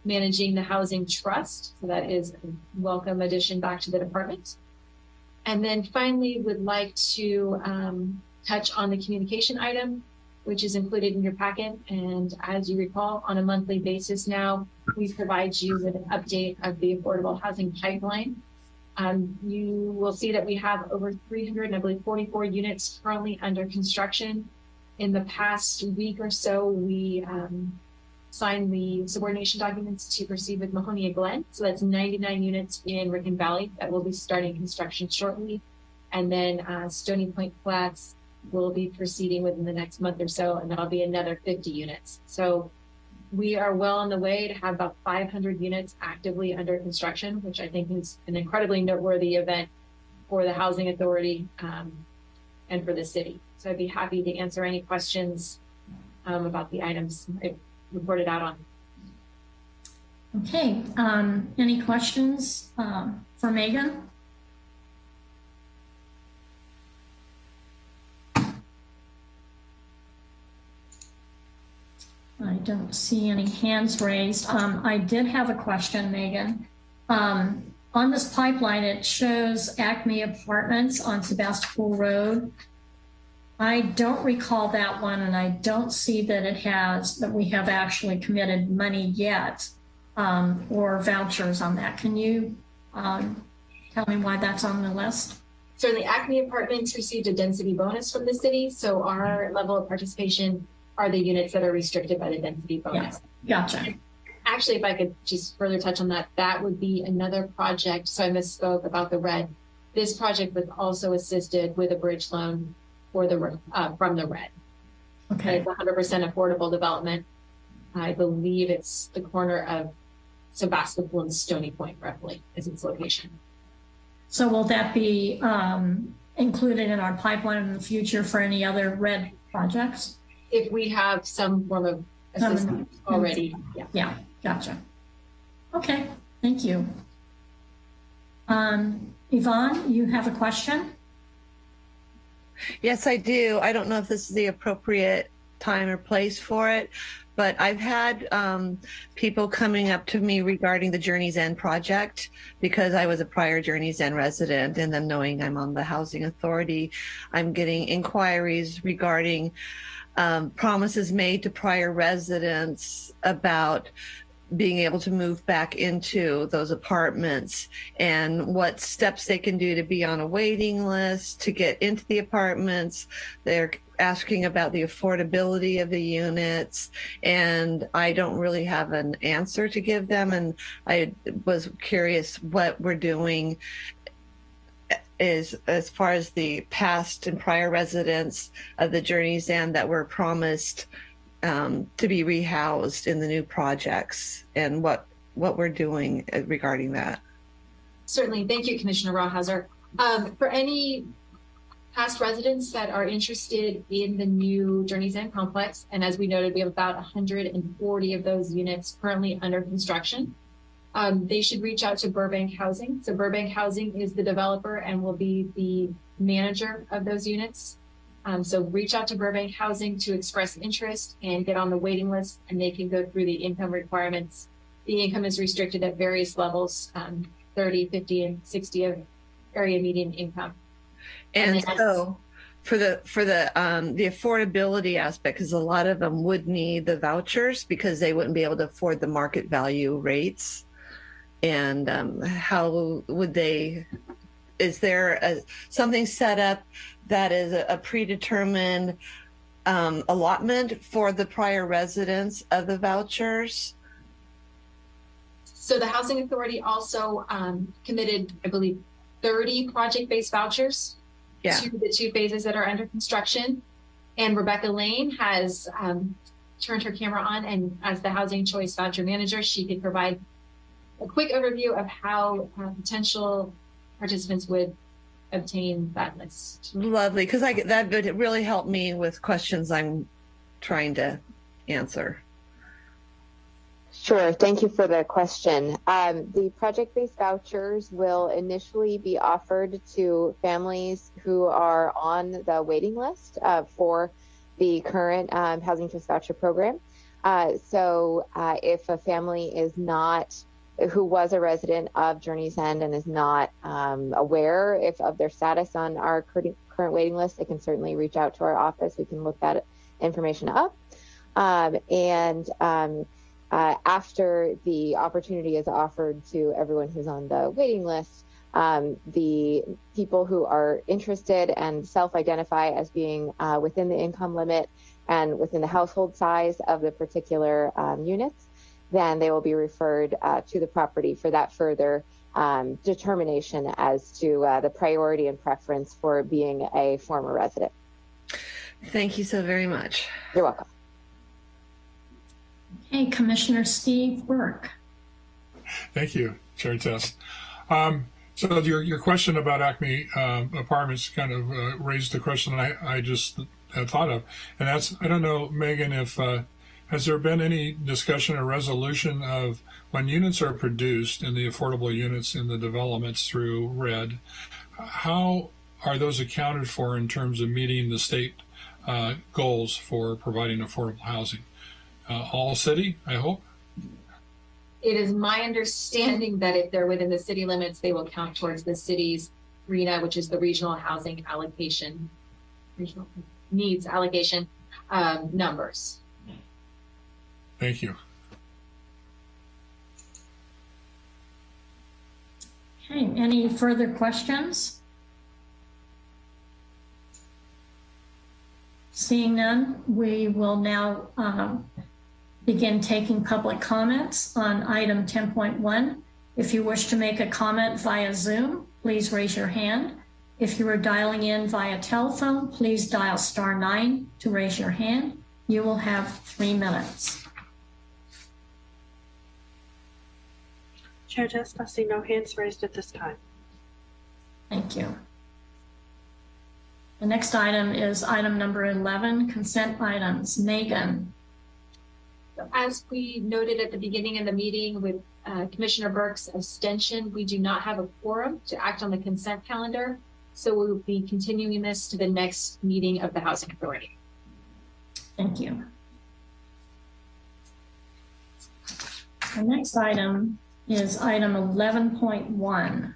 Speaker 5: managing the housing trust. So that is a welcome addition back to the department. And then finally would like to um, touch on the communication item, which is included in your packet. And as you recall, on a monthly basis now, we provide you with an update of the affordable housing pipeline. Um, you will see that we have over 300, I believe 44 units currently under construction. In the past week or so, we um, signed the subordination documents to proceed with Mahonia Glen. So that's 99 units in Rincon Valley that will be starting construction shortly. And then uh, Stony Point Flats will be proceeding within the next month or so, and that'll be another 50 units. So we are well on the way to have about 500 units actively under construction, which I think is an incredibly noteworthy event for the Housing Authority um, and for the city. So I'd be happy to answer any questions um, about the items I reported out on.
Speaker 3: Okay, um, any questions um, for Megan? I don't see any hands raised. Um, I did have a question, Megan. Um, on this pipeline, it shows Acme Apartments on Sebastopol Road. I don't recall that one, and I don't see that it has, that we have actually committed money yet um, or vouchers on that. Can you um, tell me why that's on the list?
Speaker 5: Certainly, Acme Apartments received a density bonus from the city, so our level of participation are the units that are restricted by the density bonus.
Speaker 3: Yeah, gotcha.
Speaker 5: Actually, if I could just further touch on that, that would be another project. So I misspoke about the RED. This project was also assisted with a bridge loan for the uh, from the RED.
Speaker 3: Okay.
Speaker 5: It's 100% affordable development. I believe it's the corner of Sebastopol and Stony Point, roughly, is its location.
Speaker 3: So will that be um, included in our pipeline in the future for any other RED projects?
Speaker 5: If we have some form of assistance already, yeah.
Speaker 3: Yeah, gotcha. Okay, thank you. Um, Yvonne, you have a question?
Speaker 12: Yes, I do. I don't know if this is the appropriate time or place for it, but I've had um, people coming up to me regarding the Journey's End project because I was a prior Journey's End resident and then knowing I'm on the Housing Authority, I'm getting inquiries regarding um, promises made to prior residents about being able to move back into those apartments and what steps they can do to be on a waiting list to get into the apartments. They're asking about the affordability of the units and I don't really have an answer to give them and I was curious what we're doing is as far as the past and prior residents of the Journey's End that were promised um, to be rehoused in the new projects and what what we're doing regarding that.
Speaker 5: Certainly. Thank you, Commissioner Rawhauser. Um, for any past residents that are interested in the new Journey's End complex, and as we noted, we have about 140 of those units currently under construction. um, they should reach out to Burbank Housing. So Burbank Housing is the developer and will be the manager of those units. Um, so reach out to Burbank Housing to express interest and get on the waiting list and they can go through the income requirements. The income is restricted at various levels, um, 30, 50, and 60 of area median income.
Speaker 12: And,
Speaker 5: And
Speaker 12: so for the for the um the affordability aspect because a lot of them would need the vouchers because they wouldn't be able to afford the market value rates and um, how would they is there a, something set up that is a, predetermined um, allotment for the prior residents of the vouchers
Speaker 5: So the Housing Authority also um, committed, I believe, 30 project-based vouchers
Speaker 12: yeah
Speaker 5: to the two phases that are under construction. And Rebecca Lane has um, turned her camera on, and as the Housing Choice Voucher Manager, she could provide a quick overview of how uh, potential participants would obtain that list.
Speaker 12: lovely because i get that would really help me with questions i'm trying to answer
Speaker 11: Sure. Thank you for the question. Um, the project-based vouchers will initially be offered to families who are on the waiting list uh, for the current um, Housing Trust Voucher Program. Uh, so uh, if a family is not who was a resident of Journey's End and is not um, aware if of their status on our current, current waiting list, they can certainly reach out to our office. We can look that information up. Um, and um, uh, after the opportunity is offered to everyone who's on the waiting list, um, the people who are interested and self-identify as being uh, within the income limit and within the household size of the particular um, units, then they will be referred uh, to the property for that further um, determination as to uh, the priority and preference for being a former resident.
Speaker 12: thank you so very much
Speaker 11: You're welcome.
Speaker 3: Okay, Commissioner Steve Burke.
Speaker 10: Thank you, Chair Test. Um, so your, your question about Acme um, Apartments kind of uh, raised a question I, I just had thought of, and that's I don't know, Megan, if uh, has there been any discussion or resolution of when units are produced in the affordable units in the developments through RED, how are those accounted for in terms of meeting the state uh, goals for providing affordable housing? Uh, all city, I hope.
Speaker 5: It is my understanding that if they're within the city limits, they will count towards the city's RHNA, which is the regional housing allocation, regional needs allocation um, numbers.
Speaker 10: Thank you.
Speaker 3: Okay, any further questions? Seeing none, we will now um, begin taking public comments on item 10.1. If you wish to make a comment via Zoom, please raise your hand. If you are dialing in via telephone, please dial star nine to raise your hand. You will have three minutes.
Speaker 4: Chair Test, I see no hands raised at this time.
Speaker 3: Thank you. The next item is item number 11, consent items. Megan.
Speaker 5: As we noted at the beginning of the meeting with uh, Commissioner Burke's abstention, we do not have a quorum to act on the consent calendar. So we will be continuing this to the next meeting of the Housing Authority.
Speaker 3: Thank you. The next item is item 11.1.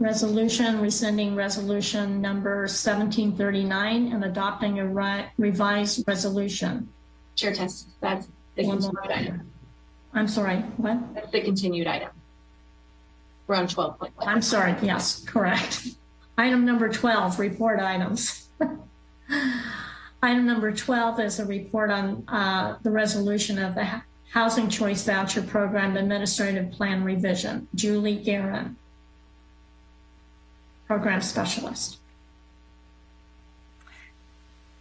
Speaker 3: Resolution rescinding resolution number 1739 and adopting a ri- revised resolution.
Speaker 5: Chair Test, that's the
Speaker 3: One
Speaker 5: continued item.
Speaker 3: I'm sorry, what?
Speaker 5: That's the continued item. We're on 12.1.
Speaker 3: I'm sorry, yes, correct. Item number 12, report items. [LAUGHS] Item number 12 is a report on uh, the resolution of the Housing Choice Voucher Program Administrative Plan Revision. Julie Guerin, Program Specialist.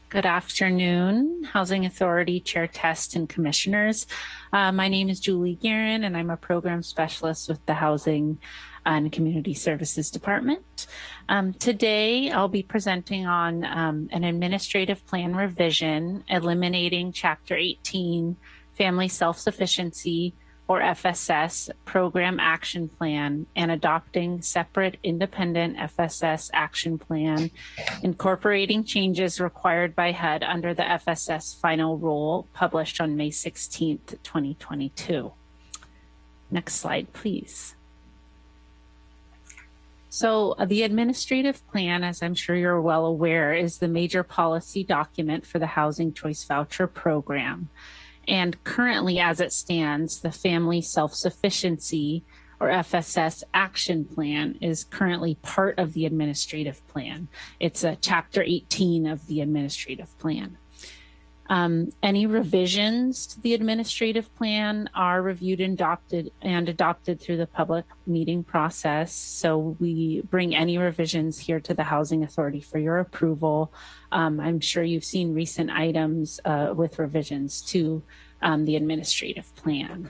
Speaker 13: Good afternoon, Housing Authority Chair Test and Commissioners. Uh, my name is Julie Guerin, and I'm a program specialist with the Housing and Community Services Department. Um, today, I'll be presenting on um, an administrative plan revision, eliminating Chapter 18, Family Self-Sufficiency, or FSS program action plan and adopting separate independent FSS action plan, incorporating changes required by HUD under the FSS final rule published on May 16th, 2022. Next slide, please. So uh, the administrative plan, as I'm sure you're well aware, is the major policy document for the Housing Choice Voucher Program. And currently, as it stands, the Family Self-Sufficiency or FSS action plan is currently part of the administrative plan. It's a chapter 18 of the administrative plan. Um, any revisions to the administrative plan are reviewed and adopted and adopted through the public meeting process. So we bring any revisions here to the Housing Authority for your approval. Um, I'm sure you've seen recent items uh, with revisions to um, the administrative plan.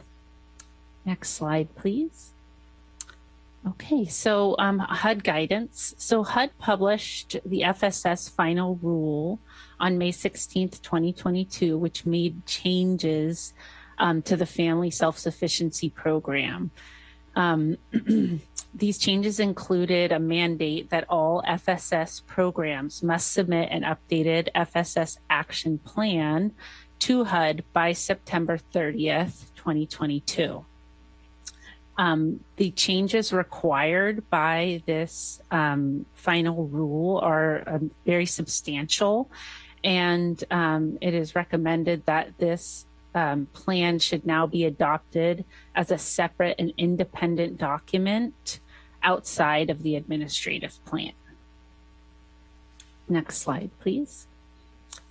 Speaker 13: Next slide, please. Okay, so um, HUD guidance. So HUD published the FSS final rule on May 16th, 2022, which made changes um, to the family self-sufficiency program. Um, [CLEARS THROAT] these changes included a mandate that all FSS programs must submit an updated FSS action plan to HUD by September 30th, 2022. Um, the changes required by this um, final rule are um, very substantial, and um, it is recommended that this um, plan should now be adopted as a separate and independent document outside of the administrative plan. Next slide, please.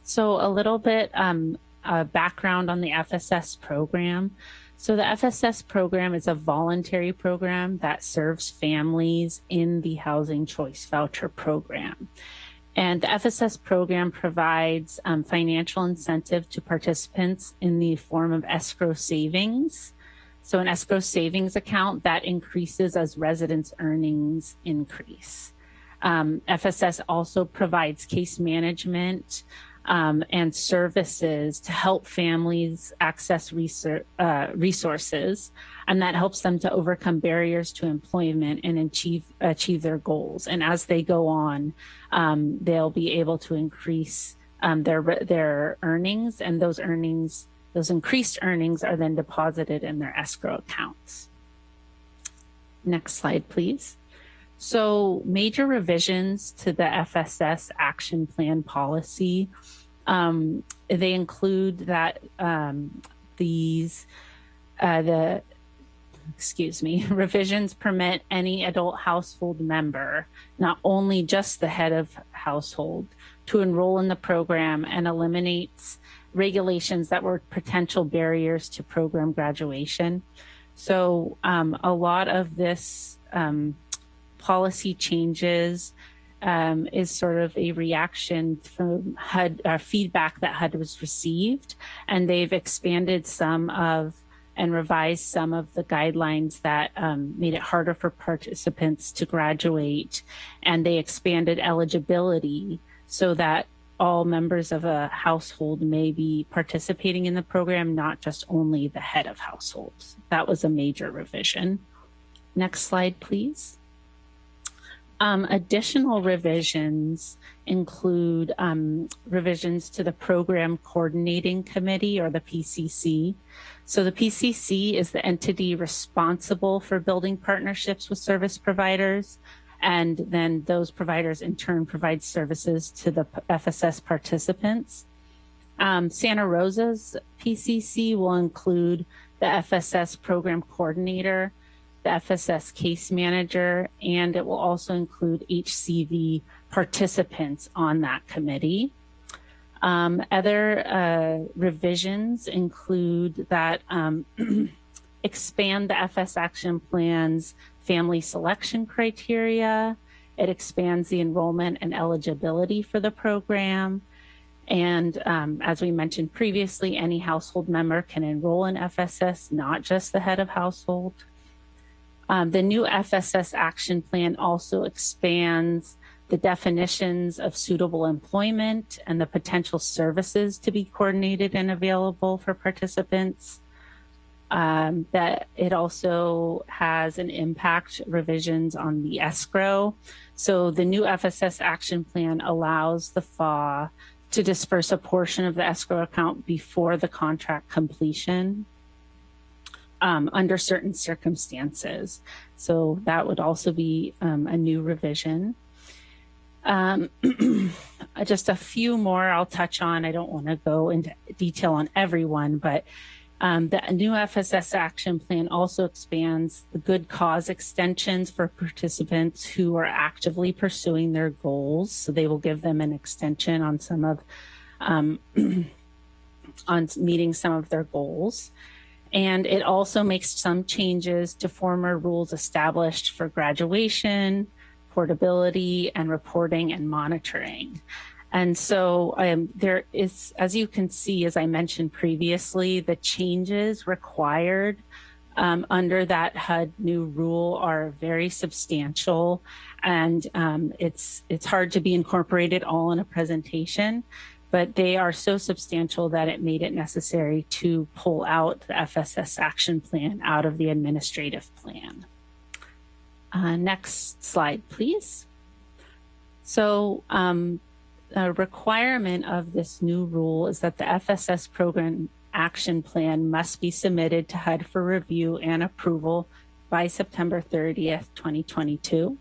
Speaker 13: So a little bit um, uh, background on the FSS program. So the FSS program is a voluntary program that serves families in the Housing Choice Voucher Program. And the FSS program provides um, financial incentive to participants in the form of escrow savings. So an escrow savings account that increases as residents' earnings increase. Um, FSS also provides case management um, and services to help families access uh, resources, and that helps them to overcome barriers to employment and achieve achieve their goals. And as they go on, um, they'll be able to increase um, their their earnings, and those earnings, those increased earnings, are then deposited in their escrow accounts. Next slide, please. So major revisions to the FSS action plan policy. Um, they include that um, these, uh, the, excuse me, [LAUGHS] revisions permit any adult household member, not only just the head of household, to enroll in the program and eliminates regulations that were potential barriers to program graduation. So um, a lot of this um, policy changes um, is sort of a reaction from HUD uh, feedback that HUD was received, and they've expanded some of and revised some of the guidelines that um, made it harder for participants to graduate, and they expanded eligibility so that all members of a household may be participating in the program, not just only the head of households. That was a major revision. Next slide, please. Um, additional revisions include um, revisions to the Program Coordinating Committee or the PCC. So the PCC is the entity responsible for building partnerships with service providers. And then those providers in turn provide services to the FSS participants. Um, Santa Rosa's PCC will include the FSS program coordinator, the FSS case manager, and it will also include HCV participants on that committee. Um, other uh, revisions include that um, [CLEARS THROAT] expand the FS action plan's family selection criteria. It expands the enrollment and eligibility for the program. And um, as we mentioned previously, any household member can enroll in FSS, not just the head of household. Um, the new FSS action plan also expands the definitions of suitable employment and the potential services to be coordinated and available for participants. Um, that it also has an impact revisions on the escrow. So the new FSS action plan allows the FA to disperse a portion of the escrow account before the contract completion um, under certain circumstances. So that would also be um, a new revision. Um, [CLEARS THROAT] just a few more I'll touch on. I don't want to go into detail on everyone, but um, the new FSS action plan also expands the good cause extensions for participants who are actively pursuing their goals. So they will give them an extension on some of, um, [CLEARS THROAT] on meeting some of their goals. And it also makes some changes to former rules established for graduation, portability, and reporting and monitoring. And so um, there is, as you can see, as I mentioned previously, the changes required um, under that HUD new rule are very substantial, and um, it's it's hard to be incorporated all in a presentation, but they are so substantial that it made it necessary to pull out the FSS action plan out of the administrative plan. Uh, next slide, please. So um, a requirement of this new rule is that the FSS program action plan must be submitted to HUD for review and approval by September 30th, 2022.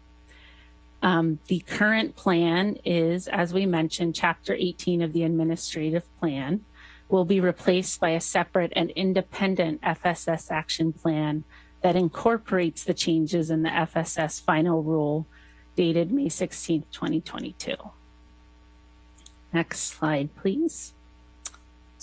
Speaker 13: Um, the current plan is, as we mentioned, Chapter 18 of the administrative plan will be replaced by a separate and independent FSS action plan that incorporates the changes in the FSS final rule dated May 16, 2022. Next slide, please.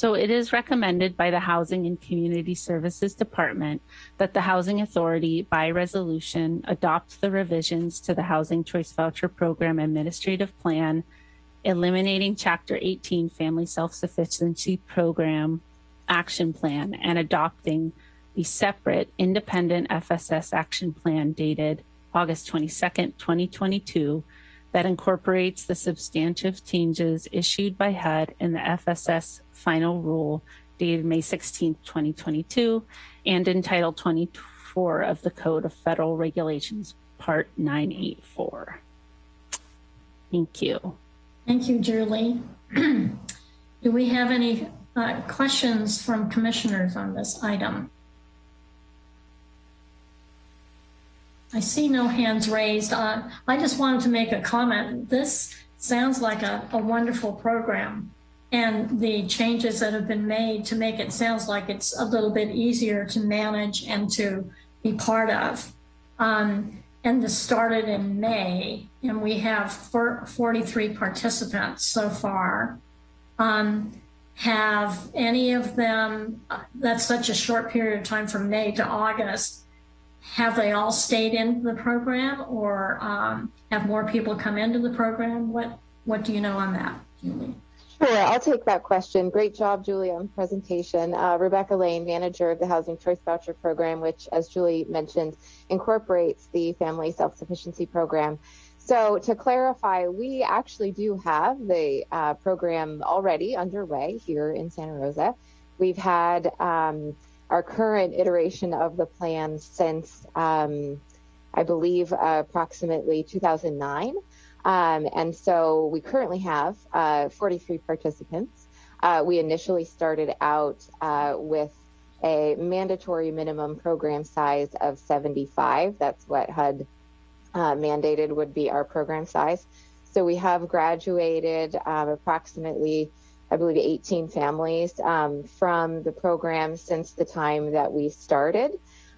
Speaker 13: So it is recommended by the Housing and Community Services Department that the Housing Authority by resolution adopt the revisions to the Housing Choice Voucher Program Administrative Plan, eliminating Chapter 18 Family Self-Sufficiency Program Action Plan and adopting the separate independent FSS action plan dated August 22nd, 2022 that incorporates the substantive changes issued by HUD in the FSS final rule dated May 16, 2022, and in Title 24 of the Code of Federal Regulations, Part 984. Thank you.
Speaker 3: Thank you, Julie. [CLEARS THROAT] Do we have any uh, questions from commissioners on this item? I see no hands raised. Uh, I just wanted to make a comment. This sounds like a, a, wonderful program and the changes that have been made to make it sounds like it's a little bit easier to manage and to be part of. Um, and this started in May and we have 43 participants so far. Um, have any of them, that's such a short period of time from May to August, have they all stayed in the program or um, have more people come into the program? What what do you know on that, Julie?
Speaker 11: Sure, I'll take that question. Great job, Julie, on presentation. Uh, Rebecca Lane, manager of the Housing Choice Voucher Program, which, as Julie mentioned, incorporates the Family Self-Sufficiency Program. So to clarify, we actually do have the uh, program already underway here in Santa Rosa. We've had um, our current iteration of the plan since, um, I believe, uh, approximately 2009. Um, and so we currently have uh, 43 participants. Uh, we initially started out uh, with a mandatory minimum program size of 75. That's what HUD uh, mandated would be our program size. So we have graduated um, approximately I believe, 18 families um, from the program since the time that we started.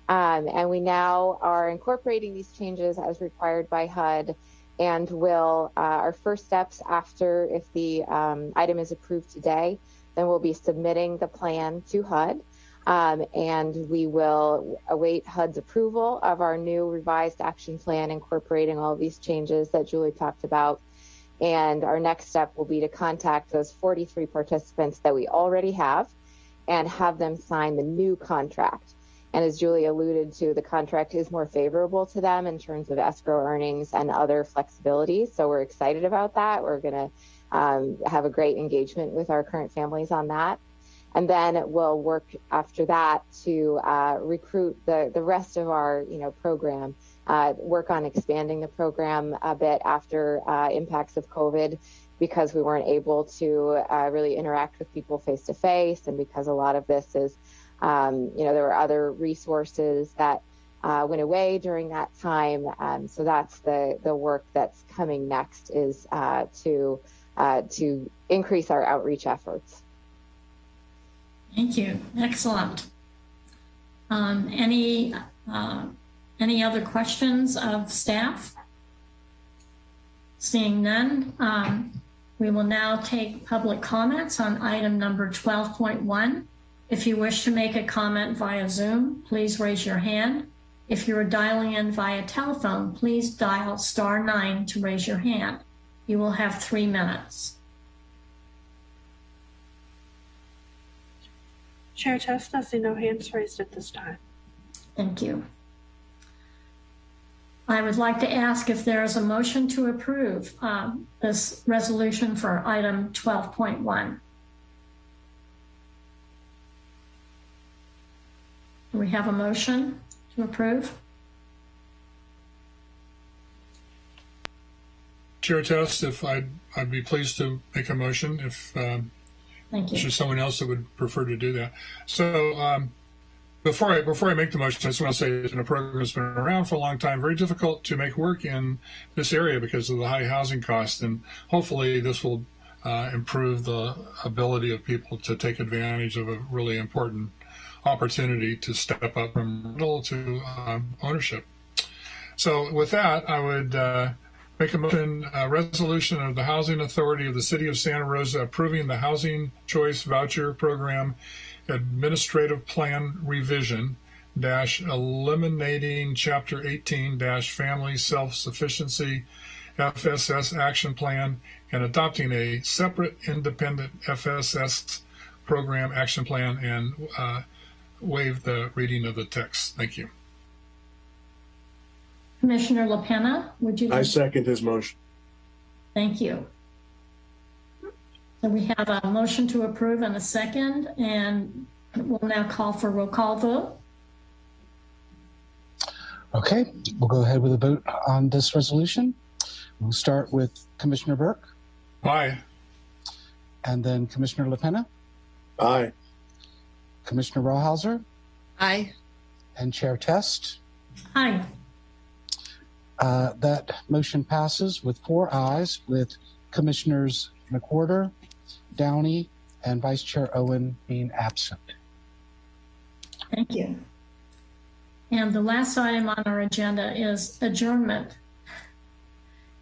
Speaker 11: Um, and we now are incorporating these changes as required by HUD and will, uh, our first steps after, if the um, item is approved today, then we'll be submitting the plan to HUD. Um, and we will await HUD's approval of our new revised action plan incorporating all these changes that Julie talked about and our next step will be to contact those 43 participants that we already have and have them sign the new contract. And as Julie alluded to, the contract is more favorable to them in terms of escrow earnings and other flexibilities. So we're excited about that. We're going to um, have a great engagement with our current families on that. and then we'll work after that to uh, recruit the, the rest of our you know program uh, work on expanding the program a bit after uh, impacts of covid because we weren't able to uh, really interact with people face to face and because a lot of this is um, you know there were other resources that uh, went away during that time um, so that's the the work that's coming next is uh, to to increase our outreach efforts
Speaker 3: Thank you. Excellent. Um, any uh, any other questions of staff? Seeing none, um, we will now take public comments on item number 12.1. If you wish to make a comment via Zoom, please raise your hand. If you are dialing in via telephone, please dial star nine to raise your hand. You will have three minutes.
Speaker 4: Chair Test, I see no hands raised at this time.
Speaker 3: Thank you. I would like to ask if there is a motion to approve um, this resolution for item 12.1. we have a motion to approve?
Speaker 10: Chair Test, if I'd, I'd be pleased to make a motion if um,
Speaker 3: Thank you.
Speaker 10: Is there someone else that would prefer to do that? So um, before I before I make the motion, I just want to say that a program that's been around for a long time. Very difficult to make work in this area because of the high housing cost, and hopefully this will uh, improve the ability of people to take advantage of a really important opportunity to step up from rental to um, ownership. So with that, I would. Uh, Make a motion, a resolution of the Housing Authority of the City of Santa Rosa approving the Housing Choice Voucher Program Administrative Plan Revision dash eliminating Chapter 18 dash Family Self-Sufficiency FSS Action Plan and adopting a separate independent FSS Program Action Plan and uh, waive the reading of the text. Thank you.
Speaker 3: Commissioner LaPena, would you?
Speaker 9: I second his motion.
Speaker 3: Thank you. So we have a motion to approve and a second, and we'll now call for roll call vote.
Speaker 2: Okay, we'll go ahead with a vote on this resolution. We'll start with Commissioner Burke.
Speaker 10: Aye.
Speaker 2: And then Commissioner LaPena.
Speaker 9: Aye.
Speaker 2: Commissioner Rawhauser.
Speaker 12: Aye.
Speaker 2: And Chair Test.
Speaker 3: Aye.
Speaker 2: Uh, that motion passes with four ayes, with Commissioners McWhorter, Downey, and Vice Chair Owen being absent.
Speaker 3: Thank you. And the last item on our agenda is adjournment.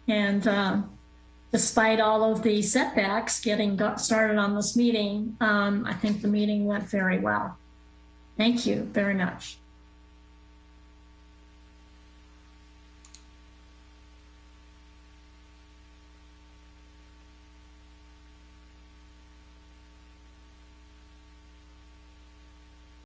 Speaker 3: And uh, despite all of the setbacks getting started on this meeting, um, I think the meeting went very well. Thank you very much.